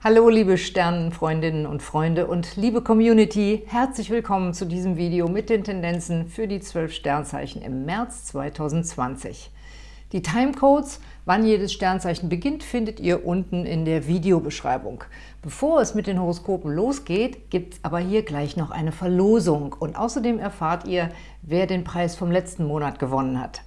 Hallo liebe Sternenfreundinnen und Freunde und liebe Community, herzlich willkommen zu diesem Video mit den Tendenzen für die 12 Sternzeichen im März 2020. Die Timecodes, wann jedes Sternzeichen beginnt, findet ihr unten in der Videobeschreibung. Bevor es mit den Horoskopen losgeht, gibt es aber hier gleich noch eine Verlosung und außerdem erfahrt ihr, wer den Preis vom letzten Monat gewonnen hat.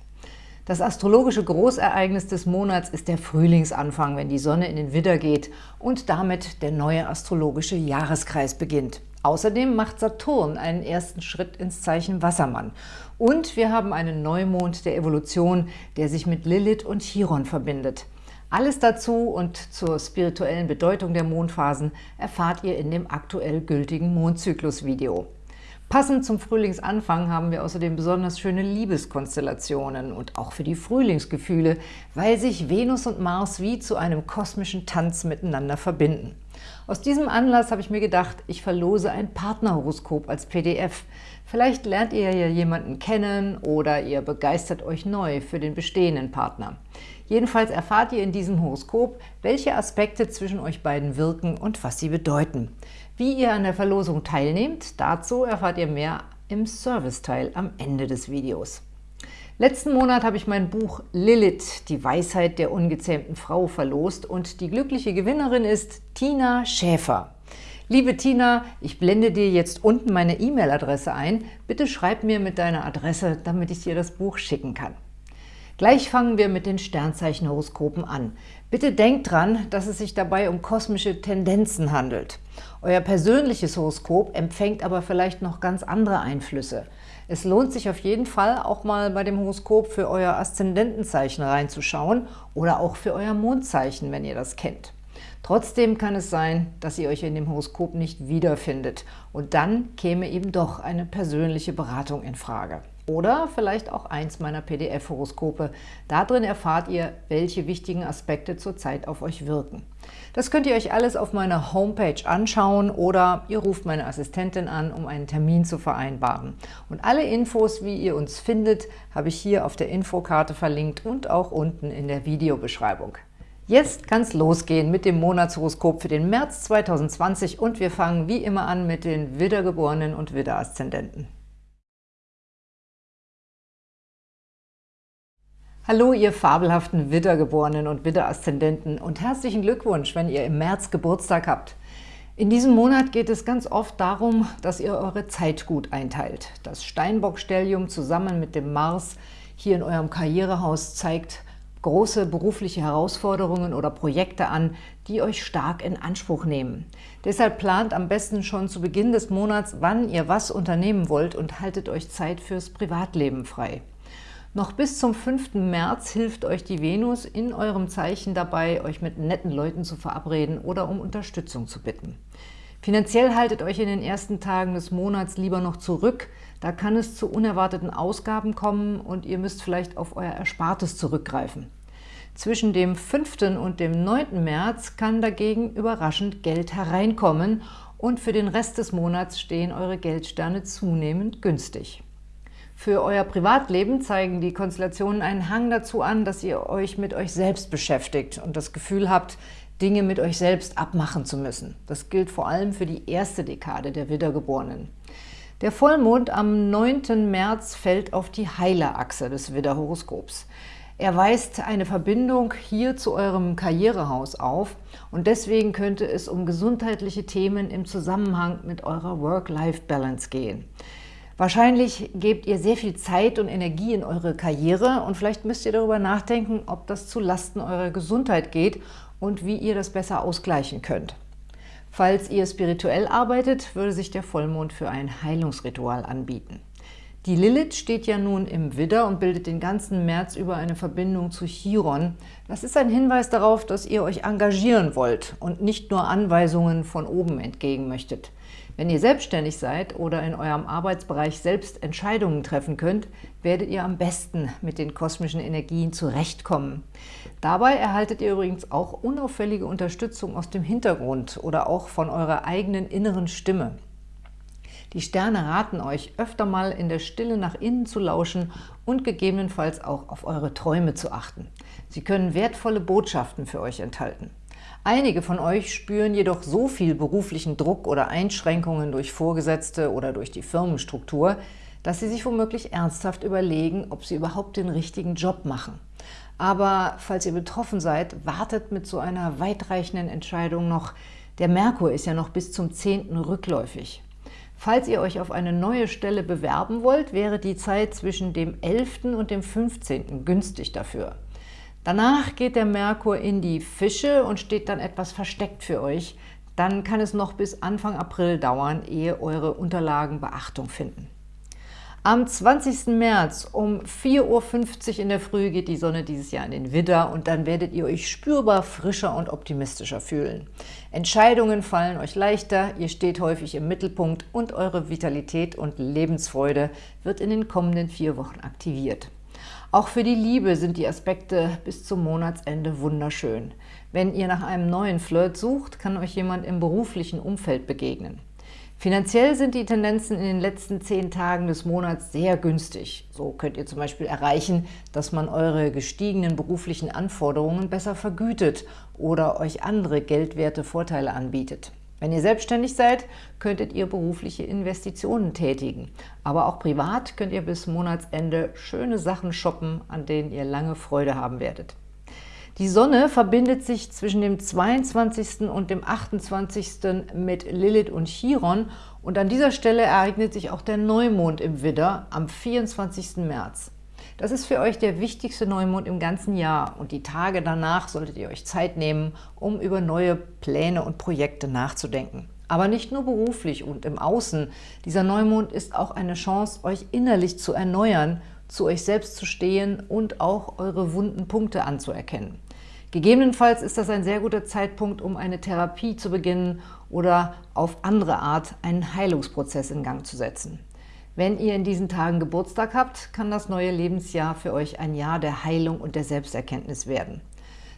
Das astrologische Großereignis des Monats ist der Frühlingsanfang, wenn die Sonne in den Widder geht und damit der neue astrologische Jahreskreis beginnt. Außerdem macht Saturn einen ersten Schritt ins Zeichen Wassermann. Und wir haben einen Neumond der Evolution, der sich mit Lilith und Chiron verbindet. Alles dazu und zur spirituellen Bedeutung der Mondphasen erfahrt ihr in dem aktuell gültigen Mondzyklus-Video. Passend zum Frühlingsanfang haben wir außerdem besonders schöne Liebeskonstellationen und auch für die Frühlingsgefühle, weil sich Venus und Mars wie zu einem kosmischen Tanz miteinander verbinden. Aus diesem Anlass habe ich mir gedacht, ich verlose ein Partnerhoroskop als PDF. Vielleicht lernt ihr ja jemanden kennen oder ihr begeistert euch neu für den bestehenden Partner. Jedenfalls erfahrt ihr in diesem Horoskop, welche Aspekte zwischen euch beiden wirken und was sie bedeuten. Wie ihr an der Verlosung teilnehmt, dazu erfahrt ihr mehr im Serviceteil am Ende des Videos. Letzten Monat habe ich mein Buch Lilith, die Weisheit der ungezähmten Frau, verlost und die glückliche Gewinnerin ist Tina Schäfer. Liebe Tina, ich blende dir jetzt unten meine E-Mail-Adresse ein. Bitte schreib mir mit deiner Adresse, damit ich dir das Buch schicken kann. Gleich fangen wir mit den Sternzeichenhoroskopen an. Bitte denkt dran, dass es sich dabei um kosmische Tendenzen handelt. Euer persönliches Horoskop empfängt aber vielleicht noch ganz andere Einflüsse. Es lohnt sich auf jeden Fall, auch mal bei dem Horoskop für euer Aszendentenzeichen reinzuschauen oder auch für euer Mondzeichen, wenn ihr das kennt. Trotzdem kann es sein, dass ihr euch in dem Horoskop nicht wiederfindet und dann käme eben doch eine persönliche Beratung in Frage. Oder vielleicht auch eins meiner PDF-Horoskope. Darin erfahrt ihr, welche wichtigen Aspekte zurzeit auf euch wirken. Das könnt ihr euch alles auf meiner Homepage anschauen oder ihr ruft meine Assistentin an, um einen Termin zu vereinbaren. Und alle Infos, wie ihr uns findet, habe ich hier auf der Infokarte verlinkt und auch unten in der Videobeschreibung. Jetzt kann es losgehen mit dem Monatshoroskop für den März 2020 und wir fangen wie immer an mit den Widdergeborenen und Widderaszendenten. Hallo, ihr fabelhaften Widdergeborenen und Widderaszendenten und herzlichen Glückwunsch, wenn ihr im März Geburtstag habt. In diesem Monat geht es ganz oft darum, dass ihr eure Zeit gut einteilt. Das Steinbock-Stellium zusammen mit dem Mars hier in eurem Karrierehaus zeigt, große berufliche Herausforderungen oder Projekte an, die euch stark in Anspruch nehmen. Deshalb plant am besten schon zu Beginn des Monats, wann ihr was unternehmen wollt und haltet euch Zeit fürs Privatleben frei. Noch bis zum 5. März hilft euch die Venus in eurem Zeichen dabei, euch mit netten Leuten zu verabreden oder um Unterstützung zu bitten. Finanziell haltet euch in den ersten Tagen des Monats lieber noch zurück, da kann es zu unerwarteten Ausgaben kommen und ihr müsst vielleicht auf euer Erspartes zurückgreifen. Zwischen dem 5. und dem 9. März kann dagegen überraschend Geld hereinkommen und für den Rest des Monats stehen eure Geldsterne zunehmend günstig. Für euer Privatleben zeigen die Konstellationen einen Hang dazu an, dass ihr euch mit euch selbst beschäftigt und das Gefühl habt, Dinge mit euch selbst abmachen zu müssen. Das gilt vor allem für die erste Dekade der Widdergeborenen. Der Vollmond am 9. März fällt auf die Heilerachse des Widderhoroskops. Er weist eine Verbindung hier zu eurem Karrierehaus auf und deswegen könnte es um gesundheitliche Themen im Zusammenhang mit eurer Work-Life-Balance gehen. Wahrscheinlich gebt ihr sehr viel Zeit und Energie in eure Karriere und vielleicht müsst ihr darüber nachdenken, ob das zu Lasten eurer Gesundheit geht und wie ihr das besser ausgleichen könnt. Falls ihr spirituell arbeitet, würde sich der Vollmond für ein Heilungsritual anbieten. Die Lilith steht ja nun im Widder und bildet den ganzen März über eine Verbindung zu Chiron. Das ist ein Hinweis darauf, dass ihr euch engagieren wollt und nicht nur Anweisungen von oben entgegen möchtet. Wenn ihr selbstständig seid oder in eurem Arbeitsbereich selbst Entscheidungen treffen könnt, werdet ihr am besten mit den kosmischen Energien zurechtkommen. Dabei erhaltet ihr übrigens auch unauffällige Unterstützung aus dem Hintergrund oder auch von eurer eigenen inneren Stimme. Die Sterne raten euch, öfter mal in der Stille nach innen zu lauschen und gegebenenfalls auch auf eure Träume zu achten. Sie können wertvolle Botschaften für euch enthalten. Einige von euch spüren jedoch so viel beruflichen Druck oder Einschränkungen durch Vorgesetzte oder durch die Firmenstruktur, dass sie sich womöglich ernsthaft überlegen, ob sie überhaupt den richtigen Job machen. Aber falls ihr betroffen seid, wartet mit so einer weitreichenden Entscheidung noch. Der Merkur ist ja noch bis zum 10. rückläufig. Falls ihr euch auf eine neue Stelle bewerben wollt, wäre die Zeit zwischen dem 11. und dem 15. günstig dafür. Danach geht der Merkur in die Fische und steht dann etwas versteckt für euch. Dann kann es noch bis Anfang April dauern, ehe eure Unterlagen Beachtung finden. Am 20. März um 4.50 Uhr in der Früh geht die Sonne dieses Jahr in den Widder und dann werdet ihr euch spürbar frischer und optimistischer fühlen. Entscheidungen fallen euch leichter, ihr steht häufig im Mittelpunkt und eure Vitalität und Lebensfreude wird in den kommenden vier Wochen aktiviert. Auch für die Liebe sind die Aspekte bis zum Monatsende wunderschön. Wenn ihr nach einem neuen Flirt sucht, kann euch jemand im beruflichen Umfeld begegnen. Finanziell sind die Tendenzen in den letzten zehn Tagen des Monats sehr günstig. So könnt ihr zum Beispiel erreichen, dass man eure gestiegenen beruflichen Anforderungen besser vergütet oder euch andere geldwerte Vorteile anbietet. Wenn ihr selbstständig seid, könntet ihr berufliche Investitionen tätigen. Aber auch privat könnt ihr bis Monatsende schöne Sachen shoppen, an denen ihr lange Freude haben werdet. Die Sonne verbindet sich zwischen dem 22. und dem 28. mit Lilith und Chiron und an dieser Stelle ereignet sich auch der Neumond im Widder am 24. März. Das ist für euch der wichtigste Neumond im ganzen Jahr und die Tage danach solltet ihr euch Zeit nehmen, um über neue Pläne und Projekte nachzudenken. Aber nicht nur beruflich und im Außen. Dieser Neumond ist auch eine Chance, euch innerlich zu erneuern zu euch selbst zu stehen und auch eure wunden Punkte anzuerkennen. Gegebenenfalls ist das ein sehr guter Zeitpunkt, um eine Therapie zu beginnen oder auf andere Art einen Heilungsprozess in Gang zu setzen. Wenn ihr in diesen Tagen Geburtstag habt, kann das neue Lebensjahr für euch ein Jahr der Heilung und der Selbsterkenntnis werden.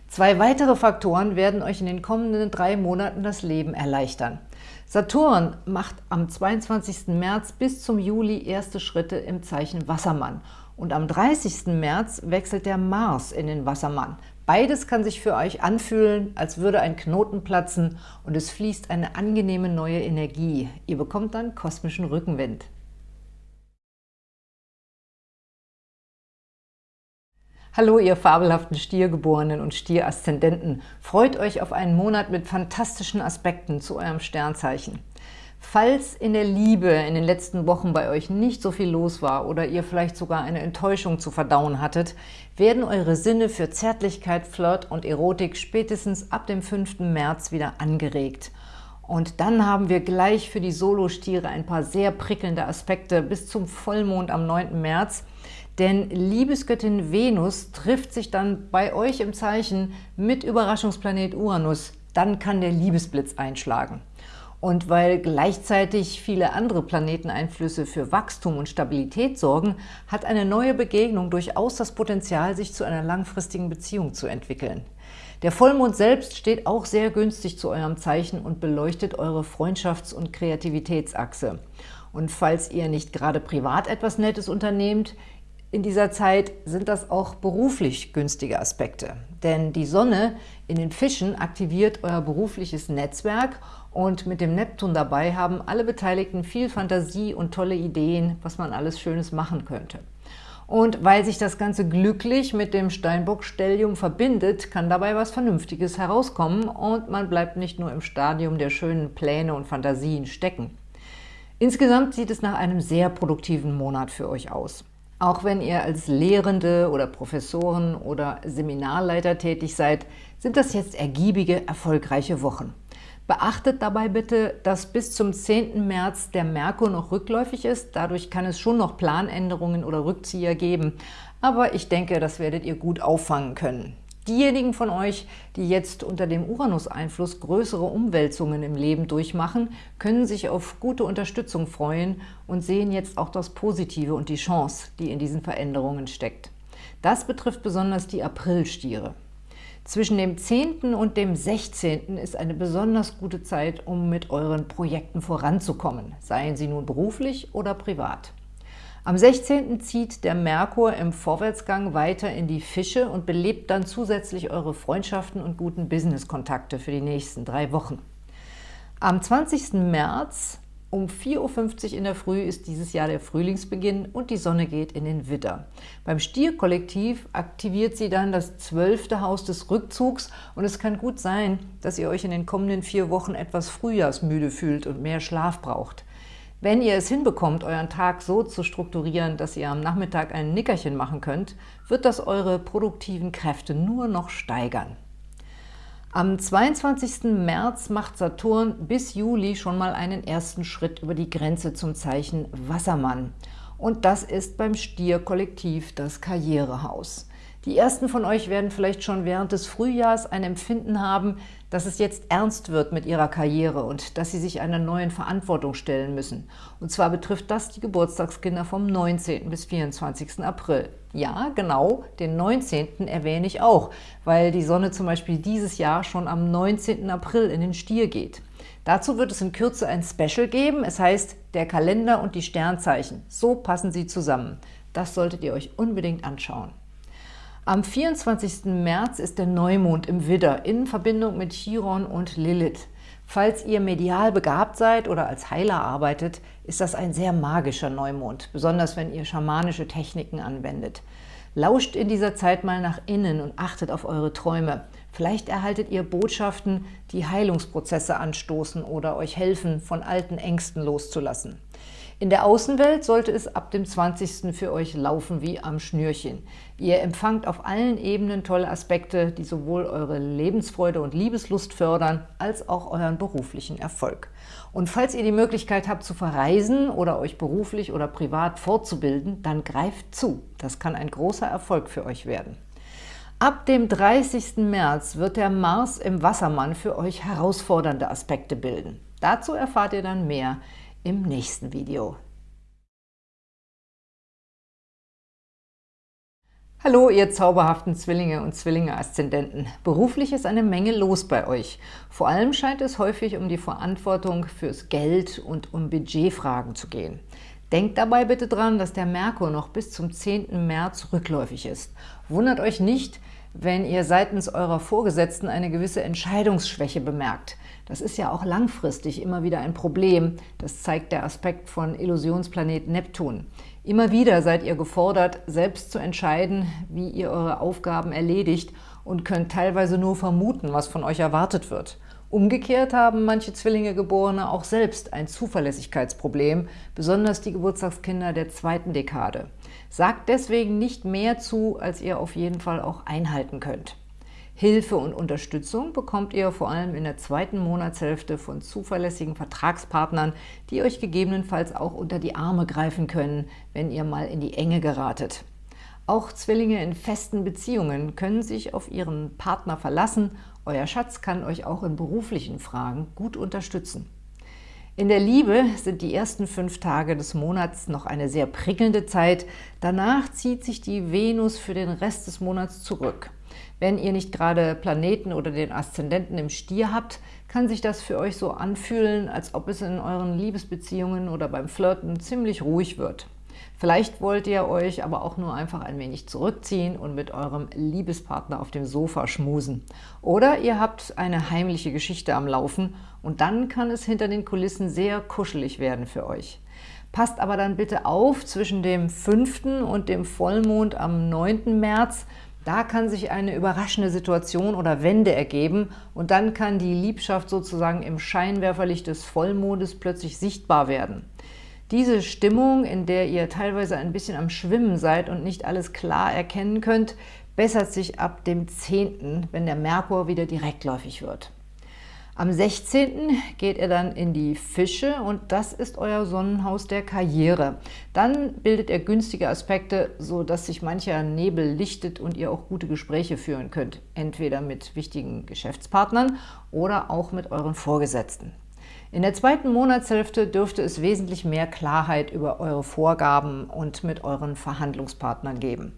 Zwei weitere Faktoren werden euch in den kommenden drei Monaten das Leben erleichtern. Saturn macht am 22. März bis zum Juli erste Schritte im Zeichen Wassermann und am 30. März wechselt der Mars in den Wassermann. Beides kann sich für euch anfühlen, als würde ein Knoten platzen und es fließt eine angenehme neue Energie. Ihr bekommt dann kosmischen Rückenwind. Hallo, ihr fabelhaften Stiergeborenen und Stieraszendenten. Freut euch auf einen Monat mit fantastischen Aspekten zu eurem Sternzeichen. Falls in der Liebe in den letzten Wochen bei euch nicht so viel los war oder ihr vielleicht sogar eine Enttäuschung zu verdauen hattet, werden eure Sinne für Zärtlichkeit, Flirt und Erotik spätestens ab dem 5. März wieder angeregt. Und dann haben wir gleich für die Solostiere ein paar sehr prickelnde Aspekte bis zum Vollmond am 9. März, denn Liebesgöttin Venus trifft sich dann bei euch im Zeichen mit Überraschungsplanet Uranus. Dann kann der Liebesblitz einschlagen. Und weil gleichzeitig viele andere Planeteneinflüsse für Wachstum und Stabilität sorgen, hat eine neue Begegnung durchaus das Potenzial, sich zu einer langfristigen Beziehung zu entwickeln. Der Vollmond selbst steht auch sehr günstig zu eurem Zeichen und beleuchtet eure Freundschafts- und Kreativitätsachse. Und falls ihr nicht gerade privat etwas Nettes unternehmt, in dieser Zeit sind das auch beruflich günstige Aspekte. Denn die Sonne in den Fischen aktiviert euer berufliches Netzwerk und mit dem Neptun dabei haben alle Beteiligten viel Fantasie und tolle Ideen, was man alles Schönes machen könnte. Und weil sich das Ganze glücklich mit dem Steinbock-Stellium verbindet, kann dabei was Vernünftiges herauskommen und man bleibt nicht nur im Stadium der schönen Pläne und Fantasien stecken. Insgesamt sieht es nach einem sehr produktiven Monat für euch aus. Auch wenn ihr als Lehrende oder Professoren oder Seminarleiter tätig seid, sind das jetzt ergiebige, erfolgreiche Wochen. Beachtet dabei bitte, dass bis zum 10. März der Merkur noch rückläufig ist. Dadurch kann es schon noch Planänderungen oder Rückzieher geben. Aber ich denke, das werdet ihr gut auffangen können. Diejenigen von euch, die jetzt unter dem Uranus-Einfluss größere Umwälzungen im Leben durchmachen, können sich auf gute Unterstützung freuen und sehen jetzt auch das Positive und die Chance, die in diesen Veränderungen steckt. Das betrifft besonders die Aprilstiere. Zwischen dem 10. und dem 16. ist eine besonders gute Zeit, um mit euren Projekten voranzukommen, seien sie nun beruflich oder privat. Am 16. zieht der Merkur im Vorwärtsgang weiter in die Fische und belebt dann zusätzlich eure Freundschaften und guten Business-Kontakte für die nächsten drei Wochen. Am 20. März um 4.50 Uhr in der Früh ist dieses Jahr der Frühlingsbeginn und die Sonne geht in den Widder. Beim Stierkollektiv aktiviert sie dann das zwölfte Haus des Rückzugs und es kann gut sein, dass ihr euch in den kommenden vier Wochen etwas frühjahrsmüde fühlt und mehr Schlaf braucht. Wenn ihr es hinbekommt, euren Tag so zu strukturieren, dass ihr am Nachmittag ein Nickerchen machen könnt, wird das eure produktiven Kräfte nur noch steigern. Am 22. März macht Saturn bis Juli schon mal einen ersten Schritt über die Grenze zum Zeichen Wassermann. Und das ist beim Stier-Kollektiv das Karrierehaus. Die ersten von euch werden vielleicht schon während des Frühjahrs ein Empfinden haben, dass es jetzt ernst wird mit ihrer Karriere und dass sie sich einer neuen Verantwortung stellen müssen. Und zwar betrifft das die Geburtstagskinder vom 19. bis 24. April. Ja, genau, den 19. erwähne ich auch, weil die Sonne zum Beispiel dieses Jahr schon am 19. April in den Stier geht. Dazu wird es in Kürze ein Special geben, es heißt der Kalender und die Sternzeichen. So passen sie zusammen. Das solltet ihr euch unbedingt anschauen. Am 24. März ist der Neumond im Widder in Verbindung mit Chiron und Lilith. Falls ihr medial begabt seid oder als Heiler arbeitet, ist das ein sehr magischer Neumond, besonders wenn ihr schamanische Techniken anwendet. Lauscht in dieser Zeit mal nach innen und achtet auf eure Träume. Vielleicht erhaltet ihr Botschaften, die Heilungsprozesse anstoßen oder euch helfen, von alten Ängsten loszulassen. In der Außenwelt sollte es ab dem 20. für euch laufen wie am Schnürchen. Ihr empfangt auf allen Ebenen tolle Aspekte, die sowohl eure Lebensfreude und Liebeslust fördern, als auch euren beruflichen Erfolg. Und falls ihr die Möglichkeit habt zu verreisen oder euch beruflich oder privat fortzubilden, dann greift zu. Das kann ein großer Erfolg für euch werden. Ab dem 30. März wird der Mars im Wassermann für euch herausfordernde Aspekte bilden. Dazu erfahrt ihr dann mehr im nächsten Video. Hallo, ihr zauberhaften Zwillinge und Zwillinge-Aszendenten. Beruflich ist eine Menge los bei euch. Vor allem scheint es häufig um die Verantwortung fürs Geld und um Budgetfragen zu gehen. Denkt dabei bitte dran, dass der Merkur noch bis zum 10. März rückläufig ist. Wundert euch nicht, wenn ihr seitens eurer Vorgesetzten eine gewisse Entscheidungsschwäche bemerkt. Das ist ja auch langfristig immer wieder ein Problem. Das zeigt der Aspekt von Illusionsplanet Neptun. Immer wieder seid ihr gefordert, selbst zu entscheiden, wie ihr eure Aufgaben erledigt und könnt teilweise nur vermuten, was von euch erwartet wird. Umgekehrt haben manche Zwillinge-Geborene auch selbst ein Zuverlässigkeitsproblem, besonders die Geburtstagskinder der zweiten Dekade. Sagt deswegen nicht mehr zu, als ihr auf jeden Fall auch einhalten könnt. Hilfe und Unterstützung bekommt ihr vor allem in der zweiten Monatshälfte von zuverlässigen Vertragspartnern, die euch gegebenenfalls auch unter die Arme greifen können, wenn ihr mal in die Enge geratet. Auch Zwillinge in festen Beziehungen können sich auf ihren Partner verlassen. Euer Schatz kann euch auch in beruflichen Fragen gut unterstützen. In der Liebe sind die ersten fünf Tage des Monats noch eine sehr prickelnde Zeit. Danach zieht sich die Venus für den Rest des Monats zurück. Wenn ihr nicht gerade Planeten oder den Aszendenten im Stier habt, kann sich das für euch so anfühlen, als ob es in euren Liebesbeziehungen oder beim Flirten ziemlich ruhig wird. Vielleicht wollt ihr euch aber auch nur einfach ein wenig zurückziehen und mit eurem Liebespartner auf dem Sofa schmusen. Oder ihr habt eine heimliche Geschichte am Laufen und dann kann es hinter den Kulissen sehr kuschelig werden für euch. Passt aber dann bitte auf, zwischen dem 5. und dem Vollmond am 9. März, da kann sich eine überraschende Situation oder Wende ergeben und dann kann die Liebschaft sozusagen im Scheinwerferlicht des Vollmondes plötzlich sichtbar werden. Diese Stimmung, in der ihr teilweise ein bisschen am Schwimmen seid und nicht alles klar erkennen könnt, bessert sich ab dem 10., wenn der Merkur wieder direktläufig wird. Am 16. geht er dann in die Fische und das ist euer Sonnenhaus der Karriere. Dann bildet er günstige Aspekte, sodass sich mancher Nebel lichtet und ihr auch gute Gespräche führen könnt, entweder mit wichtigen Geschäftspartnern oder auch mit euren Vorgesetzten. In der zweiten Monatshälfte dürfte es wesentlich mehr Klarheit über eure Vorgaben und mit euren Verhandlungspartnern geben.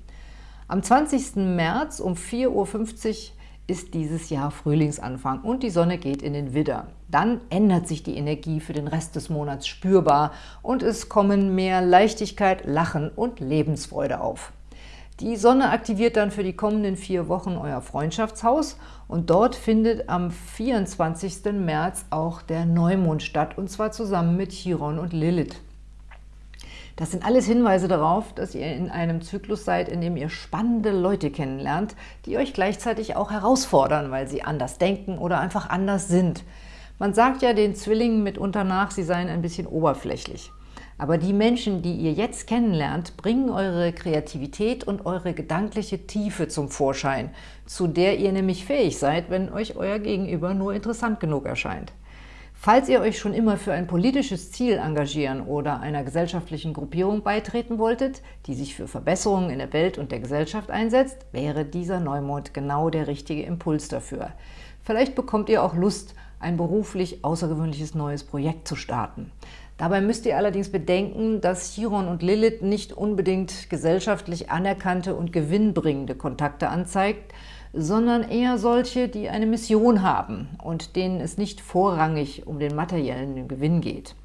Am 20. März um 4.50 Uhr ist dieses Jahr Frühlingsanfang und die Sonne geht in den Widder. Dann ändert sich die Energie für den Rest des Monats spürbar und es kommen mehr Leichtigkeit, Lachen und Lebensfreude auf. Die Sonne aktiviert dann für die kommenden vier Wochen euer Freundschaftshaus und dort findet am 24. März auch der Neumond statt, und zwar zusammen mit Chiron und Lilith. Das sind alles Hinweise darauf, dass ihr in einem Zyklus seid, in dem ihr spannende Leute kennenlernt, die euch gleichzeitig auch herausfordern, weil sie anders denken oder einfach anders sind. Man sagt ja den Zwillingen mitunter nach, sie seien ein bisschen oberflächlich. Aber die Menschen, die ihr jetzt kennenlernt, bringen eure Kreativität und eure gedankliche Tiefe zum Vorschein, zu der ihr nämlich fähig seid, wenn euch euer Gegenüber nur interessant genug erscheint. Falls ihr euch schon immer für ein politisches Ziel engagieren oder einer gesellschaftlichen Gruppierung beitreten wolltet, die sich für Verbesserungen in der Welt und der Gesellschaft einsetzt, wäre dieser Neumond genau der richtige Impuls dafür. Vielleicht bekommt ihr auch Lust, ein beruflich außergewöhnliches neues Projekt zu starten. Dabei müsst ihr allerdings bedenken, dass Chiron und Lilith nicht unbedingt gesellschaftlich anerkannte und gewinnbringende Kontakte anzeigt, sondern eher solche, die eine Mission haben und denen es nicht vorrangig um den materiellen Gewinn geht.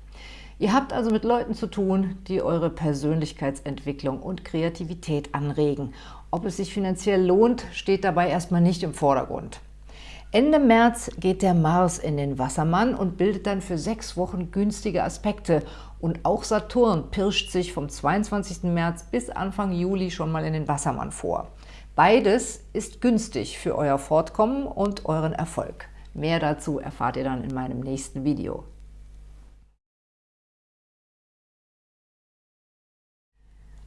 Ihr habt also mit Leuten zu tun, die eure Persönlichkeitsentwicklung und Kreativität anregen. Ob es sich finanziell lohnt, steht dabei erstmal nicht im Vordergrund. Ende März geht der Mars in den Wassermann und bildet dann für sechs Wochen günstige Aspekte. Und auch Saturn pirscht sich vom 22. März bis Anfang Juli schon mal in den Wassermann vor. Beides ist günstig für euer Fortkommen und euren Erfolg. Mehr dazu erfahrt ihr dann in meinem nächsten Video.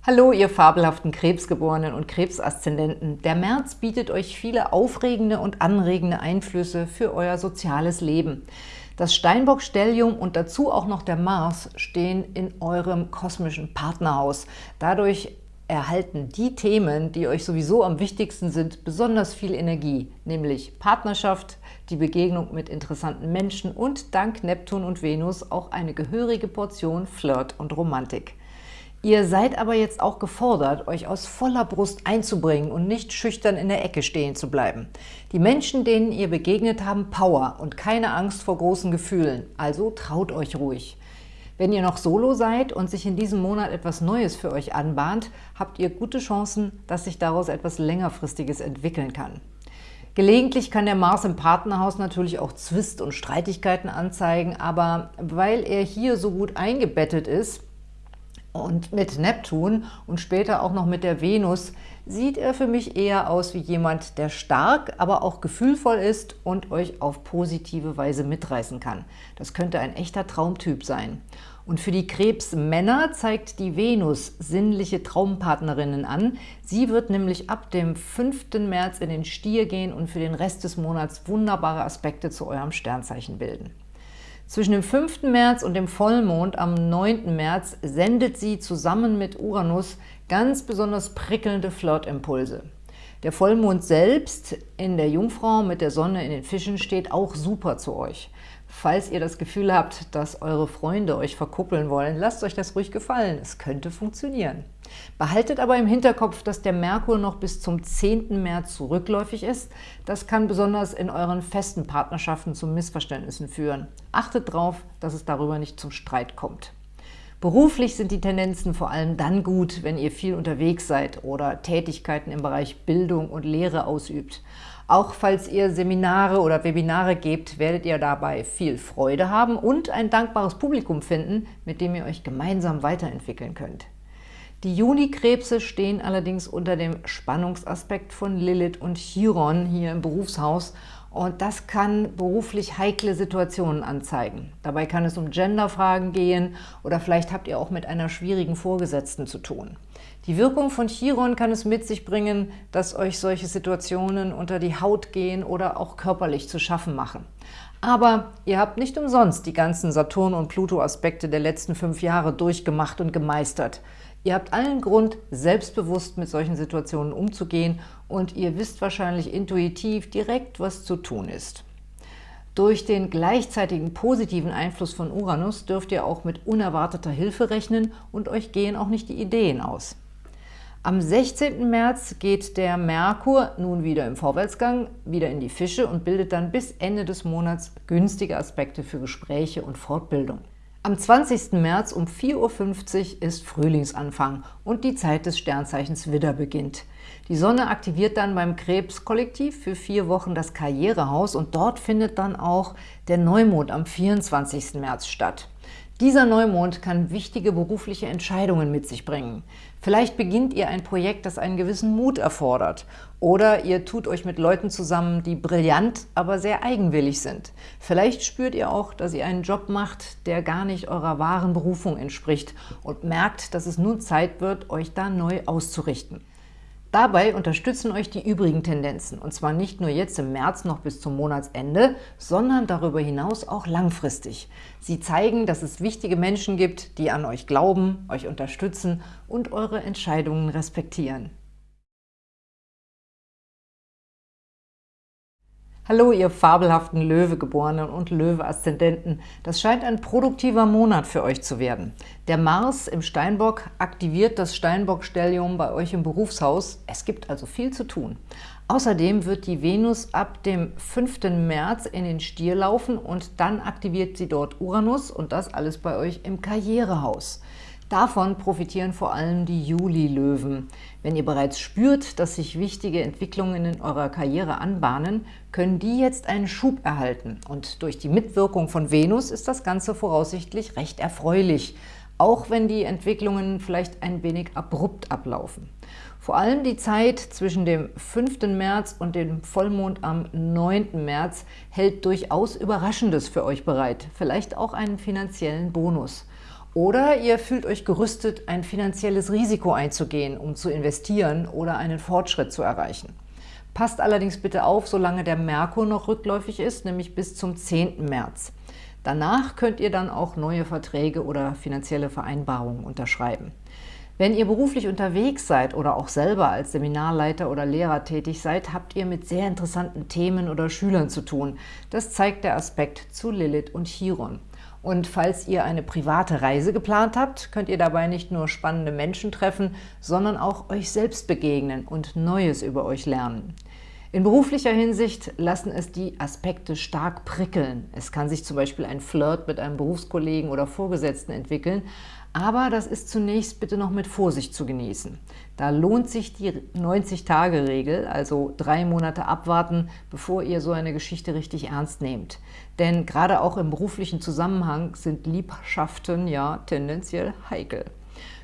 Hallo, ihr fabelhaften Krebsgeborenen und Krebsaszendenten. Der März bietet euch viele aufregende und anregende Einflüsse für euer soziales Leben. Das Steinbock-Stellium und dazu auch noch der Mars stehen in eurem kosmischen Partnerhaus. Dadurch erhalten die Themen, die euch sowieso am wichtigsten sind, besonders viel Energie, nämlich Partnerschaft, die Begegnung mit interessanten Menschen und dank Neptun und Venus auch eine gehörige Portion Flirt und Romantik. Ihr seid aber jetzt auch gefordert, euch aus voller Brust einzubringen und nicht schüchtern in der Ecke stehen zu bleiben. Die Menschen, denen ihr begegnet, haben Power und keine Angst vor großen Gefühlen, also traut euch ruhig. Wenn ihr noch Solo seid und sich in diesem Monat etwas Neues für euch anbahnt, habt ihr gute Chancen, dass sich daraus etwas längerfristiges entwickeln kann. Gelegentlich kann der Mars im Partnerhaus natürlich auch Zwist und Streitigkeiten anzeigen, aber weil er hier so gut eingebettet ist und mit Neptun und später auch noch mit der Venus, sieht er für mich eher aus wie jemand, der stark, aber auch gefühlvoll ist und euch auf positive Weise mitreißen kann. Das könnte ein echter Traumtyp sein. Und für die Krebsmänner zeigt die Venus sinnliche Traumpartnerinnen an. Sie wird nämlich ab dem 5. März in den Stier gehen und für den Rest des Monats wunderbare Aspekte zu eurem Sternzeichen bilden. Zwischen dem 5. März und dem Vollmond am 9. März sendet sie zusammen mit Uranus ganz besonders prickelnde Flirtimpulse. Der Vollmond selbst in der Jungfrau mit der Sonne in den Fischen steht auch super zu euch. Falls ihr das Gefühl habt, dass eure Freunde euch verkuppeln wollen, lasst euch das ruhig gefallen. Es könnte funktionieren. Behaltet aber im Hinterkopf, dass der Merkur noch bis zum 10. März rückläufig ist. Das kann besonders in euren festen Partnerschaften zu Missverständnissen führen. Achtet darauf, dass es darüber nicht zum Streit kommt. Beruflich sind die Tendenzen vor allem dann gut, wenn ihr viel unterwegs seid oder Tätigkeiten im Bereich Bildung und Lehre ausübt. Auch falls ihr Seminare oder Webinare gebt, werdet ihr dabei viel Freude haben und ein dankbares Publikum finden, mit dem ihr euch gemeinsam weiterentwickeln könnt. Die Junikrebse stehen allerdings unter dem Spannungsaspekt von Lilith und Chiron hier im Berufshaus und das kann beruflich heikle Situationen anzeigen. Dabei kann es um Genderfragen gehen oder vielleicht habt ihr auch mit einer schwierigen Vorgesetzten zu tun. Die Wirkung von Chiron kann es mit sich bringen, dass euch solche Situationen unter die Haut gehen oder auch körperlich zu schaffen machen. Aber ihr habt nicht umsonst die ganzen Saturn- und Pluto-Aspekte der letzten fünf Jahre durchgemacht und gemeistert. Ihr habt allen Grund, selbstbewusst mit solchen Situationen umzugehen und ihr wisst wahrscheinlich intuitiv direkt, was zu tun ist. Durch den gleichzeitigen positiven Einfluss von Uranus dürft ihr auch mit unerwarteter Hilfe rechnen und euch gehen auch nicht die Ideen aus. Am 16. März geht der Merkur nun wieder im Vorwärtsgang, wieder in die Fische und bildet dann bis Ende des Monats günstige Aspekte für Gespräche und Fortbildung. Am 20. März um 4.50 Uhr ist Frühlingsanfang und die Zeit des Sternzeichens Widder beginnt. Die Sonne aktiviert dann beim Krebs-Kollektiv für vier Wochen das Karrierehaus und dort findet dann auch der Neumond am 24. März statt. Dieser Neumond kann wichtige berufliche Entscheidungen mit sich bringen. Vielleicht beginnt ihr ein Projekt, das einen gewissen Mut erfordert. Oder ihr tut euch mit Leuten zusammen, die brillant, aber sehr eigenwillig sind. Vielleicht spürt ihr auch, dass ihr einen Job macht, der gar nicht eurer wahren Berufung entspricht und merkt, dass es nun Zeit wird, euch da neu auszurichten. Dabei unterstützen euch die übrigen Tendenzen, und zwar nicht nur jetzt im März noch bis zum Monatsende, sondern darüber hinaus auch langfristig. Sie zeigen, dass es wichtige Menschen gibt, die an euch glauben, euch unterstützen und eure Entscheidungen respektieren. Hallo, ihr fabelhaften Löwegeborenen und Löwe-Aszendenten. Das scheint ein produktiver Monat für euch zu werden. Der Mars im Steinbock aktiviert das Steinbock-Stellium bei euch im Berufshaus. Es gibt also viel zu tun. Außerdem wird die Venus ab dem 5. März in den Stier laufen und dann aktiviert sie dort Uranus und das alles bei euch im Karrierehaus. Davon profitieren vor allem die Juli-Löwen. Wenn ihr bereits spürt, dass sich wichtige Entwicklungen in eurer Karriere anbahnen, können die jetzt einen Schub erhalten. Und durch die Mitwirkung von Venus ist das Ganze voraussichtlich recht erfreulich, auch wenn die Entwicklungen vielleicht ein wenig abrupt ablaufen. Vor allem die Zeit zwischen dem 5. März und dem Vollmond am 9. März hält durchaus Überraschendes für euch bereit, vielleicht auch einen finanziellen Bonus. Oder ihr fühlt euch gerüstet, ein finanzielles Risiko einzugehen, um zu investieren oder einen Fortschritt zu erreichen. Passt allerdings bitte auf, solange der Merkur noch rückläufig ist, nämlich bis zum 10. März. Danach könnt ihr dann auch neue Verträge oder finanzielle Vereinbarungen unterschreiben. Wenn ihr beruflich unterwegs seid oder auch selber als Seminarleiter oder Lehrer tätig seid, habt ihr mit sehr interessanten Themen oder Schülern zu tun. Das zeigt der Aspekt zu Lilith und Chiron. Und falls ihr eine private Reise geplant habt, könnt ihr dabei nicht nur spannende Menschen treffen, sondern auch euch selbst begegnen und Neues über euch lernen. In beruflicher Hinsicht lassen es die Aspekte stark prickeln. Es kann sich zum Beispiel ein Flirt mit einem Berufskollegen oder Vorgesetzten entwickeln, aber das ist zunächst bitte noch mit Vorsicht zu genießen. Da lohnt sich die 90-Tage-Regel, also drei Monate abwarten, bevor ihr so eine Geschichte richtig ernst nehmt. Denn gerade auch im beruflichen Zusammenhang sind Liebschaften ja tendenziell heikel.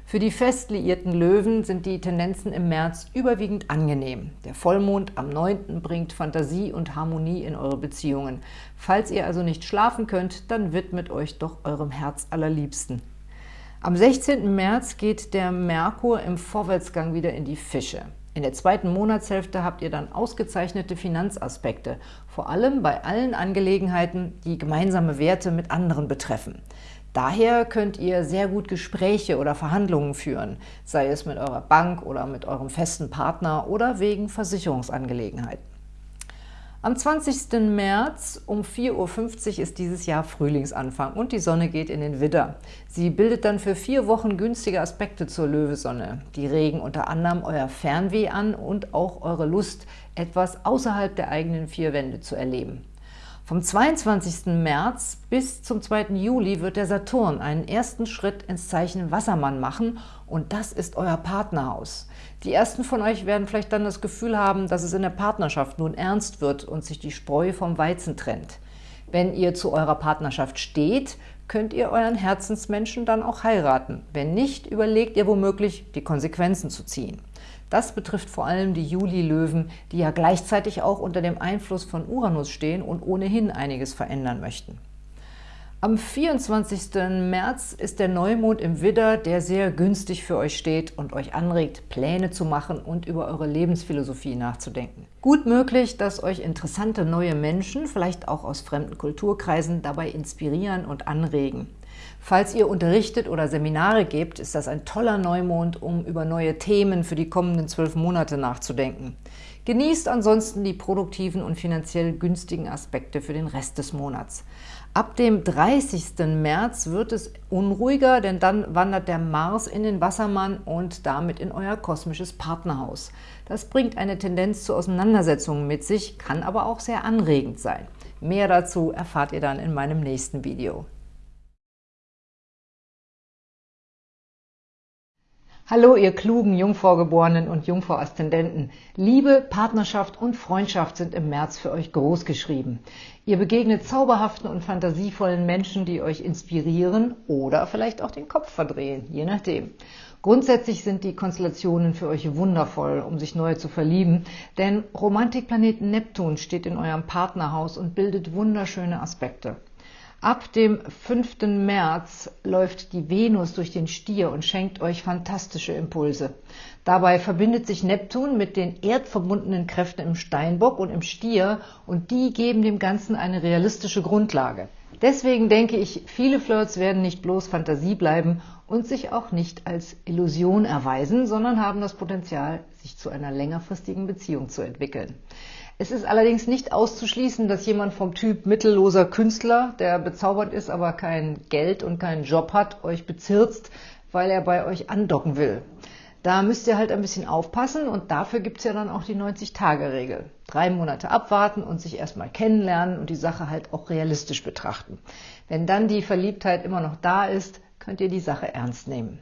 Für die fest liierten Löwen sind die Tendenzen im März überwiegend angenehm. Der Vollmond am 9. bringt Fantasie und Harmonie in eure Beziehungen. Falls ihr also nicht schlafen könnt, dann widmet euch doch eurem Herz allerliebsten. Am 16. März geht der Merkur im Vorwärtsgang wieder in die Fische. In der zweiten Monatshälfte habt ihr dann ausgezeichnete Finanzaspekte, vor allem bei allen Angelegenheiten, die gemeinsame Werte mit anderen betreffen. Daher könnt ihr sehr gut Gespräche oder Verhandlungen führen, sei es mit eurer Bank oder mit eurem festen Partner oder wegen Versicherungsangelegenheiten. Am 20. März um 4.50 Uhr ist dieses Jahr Frühlingsanfang und die Sonne geht in den Widder. Sie bildet dann für vier Wochen günstige Aspekte zur Löwesonne. Die regen unter anderem euer Fernweh an und auch eure Lust, etwas außerhalb der eigenen vier Wände zu erleben. Vom 22. März bis zum 2. Juli wird der Saturn einen ersten Schritt ins Zeichen Wassermann machen und das ist euer Partnerhaus. Die ersten von euch werden vielleicht dann das Gefühl haben, dass es in der Partnerschaft nun ernst wird und sich die Spreu vom Weizen trennt. Wenn ihr zu eurer Partnerschaft steht, könnt ihr euren Herzensmenschen dann auch heiraten. Wenn nicht, überlegt ihr womöglich, die Konsequenzen zu ziehen. Das betrifft vor allem die Juli-Löwen, die ja gleichzeitig auch unter dem Einfluss von Uranus stehen und ohnehin einiges verändern möchten. Am 24. März ist der Neumond im Widder, der sehr günstig für euch steht und euch anregt, Pläne zu machen und über eure Lebensphilosophie nachzudenken. Gut möglich, dass euch interessante neue Menschen, vielleicht auch aus fremden Kulturkreisen, dabei inspirieren und anregen. Falls ihr unterrichtet oder Seminare gebt, ist das ein toller Neumond, um über neue Themen für die kommenden zwölf Monate nachzudenken. Genießt ansonsten die produktiven und finanziell günstigen Aspekte für den Rest des Monats. Ab dem 30. März wird es unruhiger, denn dann wandert der Mars in den Wassermann und damit in euer kosmisches Partnerhaus. Das bringt eine Tendenz zu Auseinandersetzungen mit sich, kann aber auch sehr anregend sein. Mehr dazu erfahrt ihr dann in meinem nächsten Video. Hallo, ihr klugen Jungfraugeborenen und Jungfrau-Aszendenten. Liebe, Partnerschaft und Freundschaft sind im März für euch großgeschrieben. Ihr begegnet zauberhaften und fantasievollen Menschen, die euch inspirieren oder vielleicht auch den Kopf verdrehen, je nachdem. Grundsätzlich sind die Konstellationen für euch wundervoll, um sich neu zu verlieben, denn Romantikplaneten Neptun steht in eurem Partnerhaus und bildet wunderschöne Aspekte. Ab dem 5. März läuft die Venus durch den Stier und schenkt euch fantastische Impulse. Dabei verbindet sich Neptun mit den erdverbundenen Kräften im Steinbock und im Stier und die geben dem Ganzen eine realistische Grundlage. Deswegen denke ich, viele Flirts werden nicht bloß Fantasie bleiben und sich auch nicht als Illusion erweisen, sondern haben das Potenzial, sich zu einer längerfristigen Beziehung zu entwickeln. Es ist allerdings nicht auszuschließen, dass jemand vom Typ mittelloser Künstler, der bezaubert ist, aber kein Geld und keinen Job hat, euch bezirzt, weil er bei euch andocken will. Da müsst ihr halt ein bisschen aufpassen und dafür gibt's ja dann auch die 90-Tage-Regel. Drei Monate abwarten und sich erstmal kennenlernen und die Sache halt auch realistisch betrachten. Wenn dann die Verliebtheit immer noch da ist, könnt ihr die Sache ernst nehmen.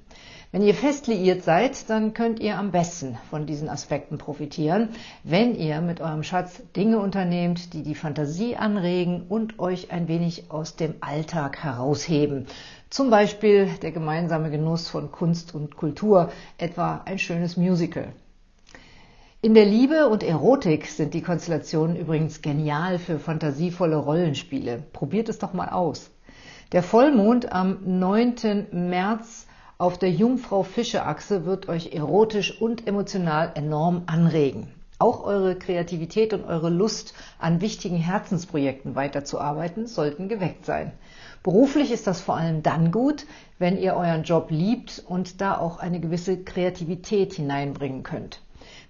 Wenn ihr fest liiert seid, dann könnt ihr am besten von diesen Aspekten profitieren, wenn ihr mit eurem Schatz Dinge unternehmt, die die Fantasie anregen und euch ein wenig aus dem Alltag herausheben. Zum Beispiel der gemeinsame Genuss von Kunst und Kultur, etwa ein schönes Musical. In der Liebe und Erotik sind die Konstellationen übrigens genial für fantasievolle Rollenspiele. Probiert es doch mal aus. Der Vollmond am 9. März auf der Jungfrau-Fische-Achse wird euch erotisch und emotional enorm anregen. Auch eure Kreativität und eure Lust, an wichtigen Herzensprojekten weiterzuarbeiten, sollten geweckt sein. Beruflich ist das vor allem dann gut, wenn ihr euren Job liebt und da auch eine gewisse Kreativität hineinbringen könnt.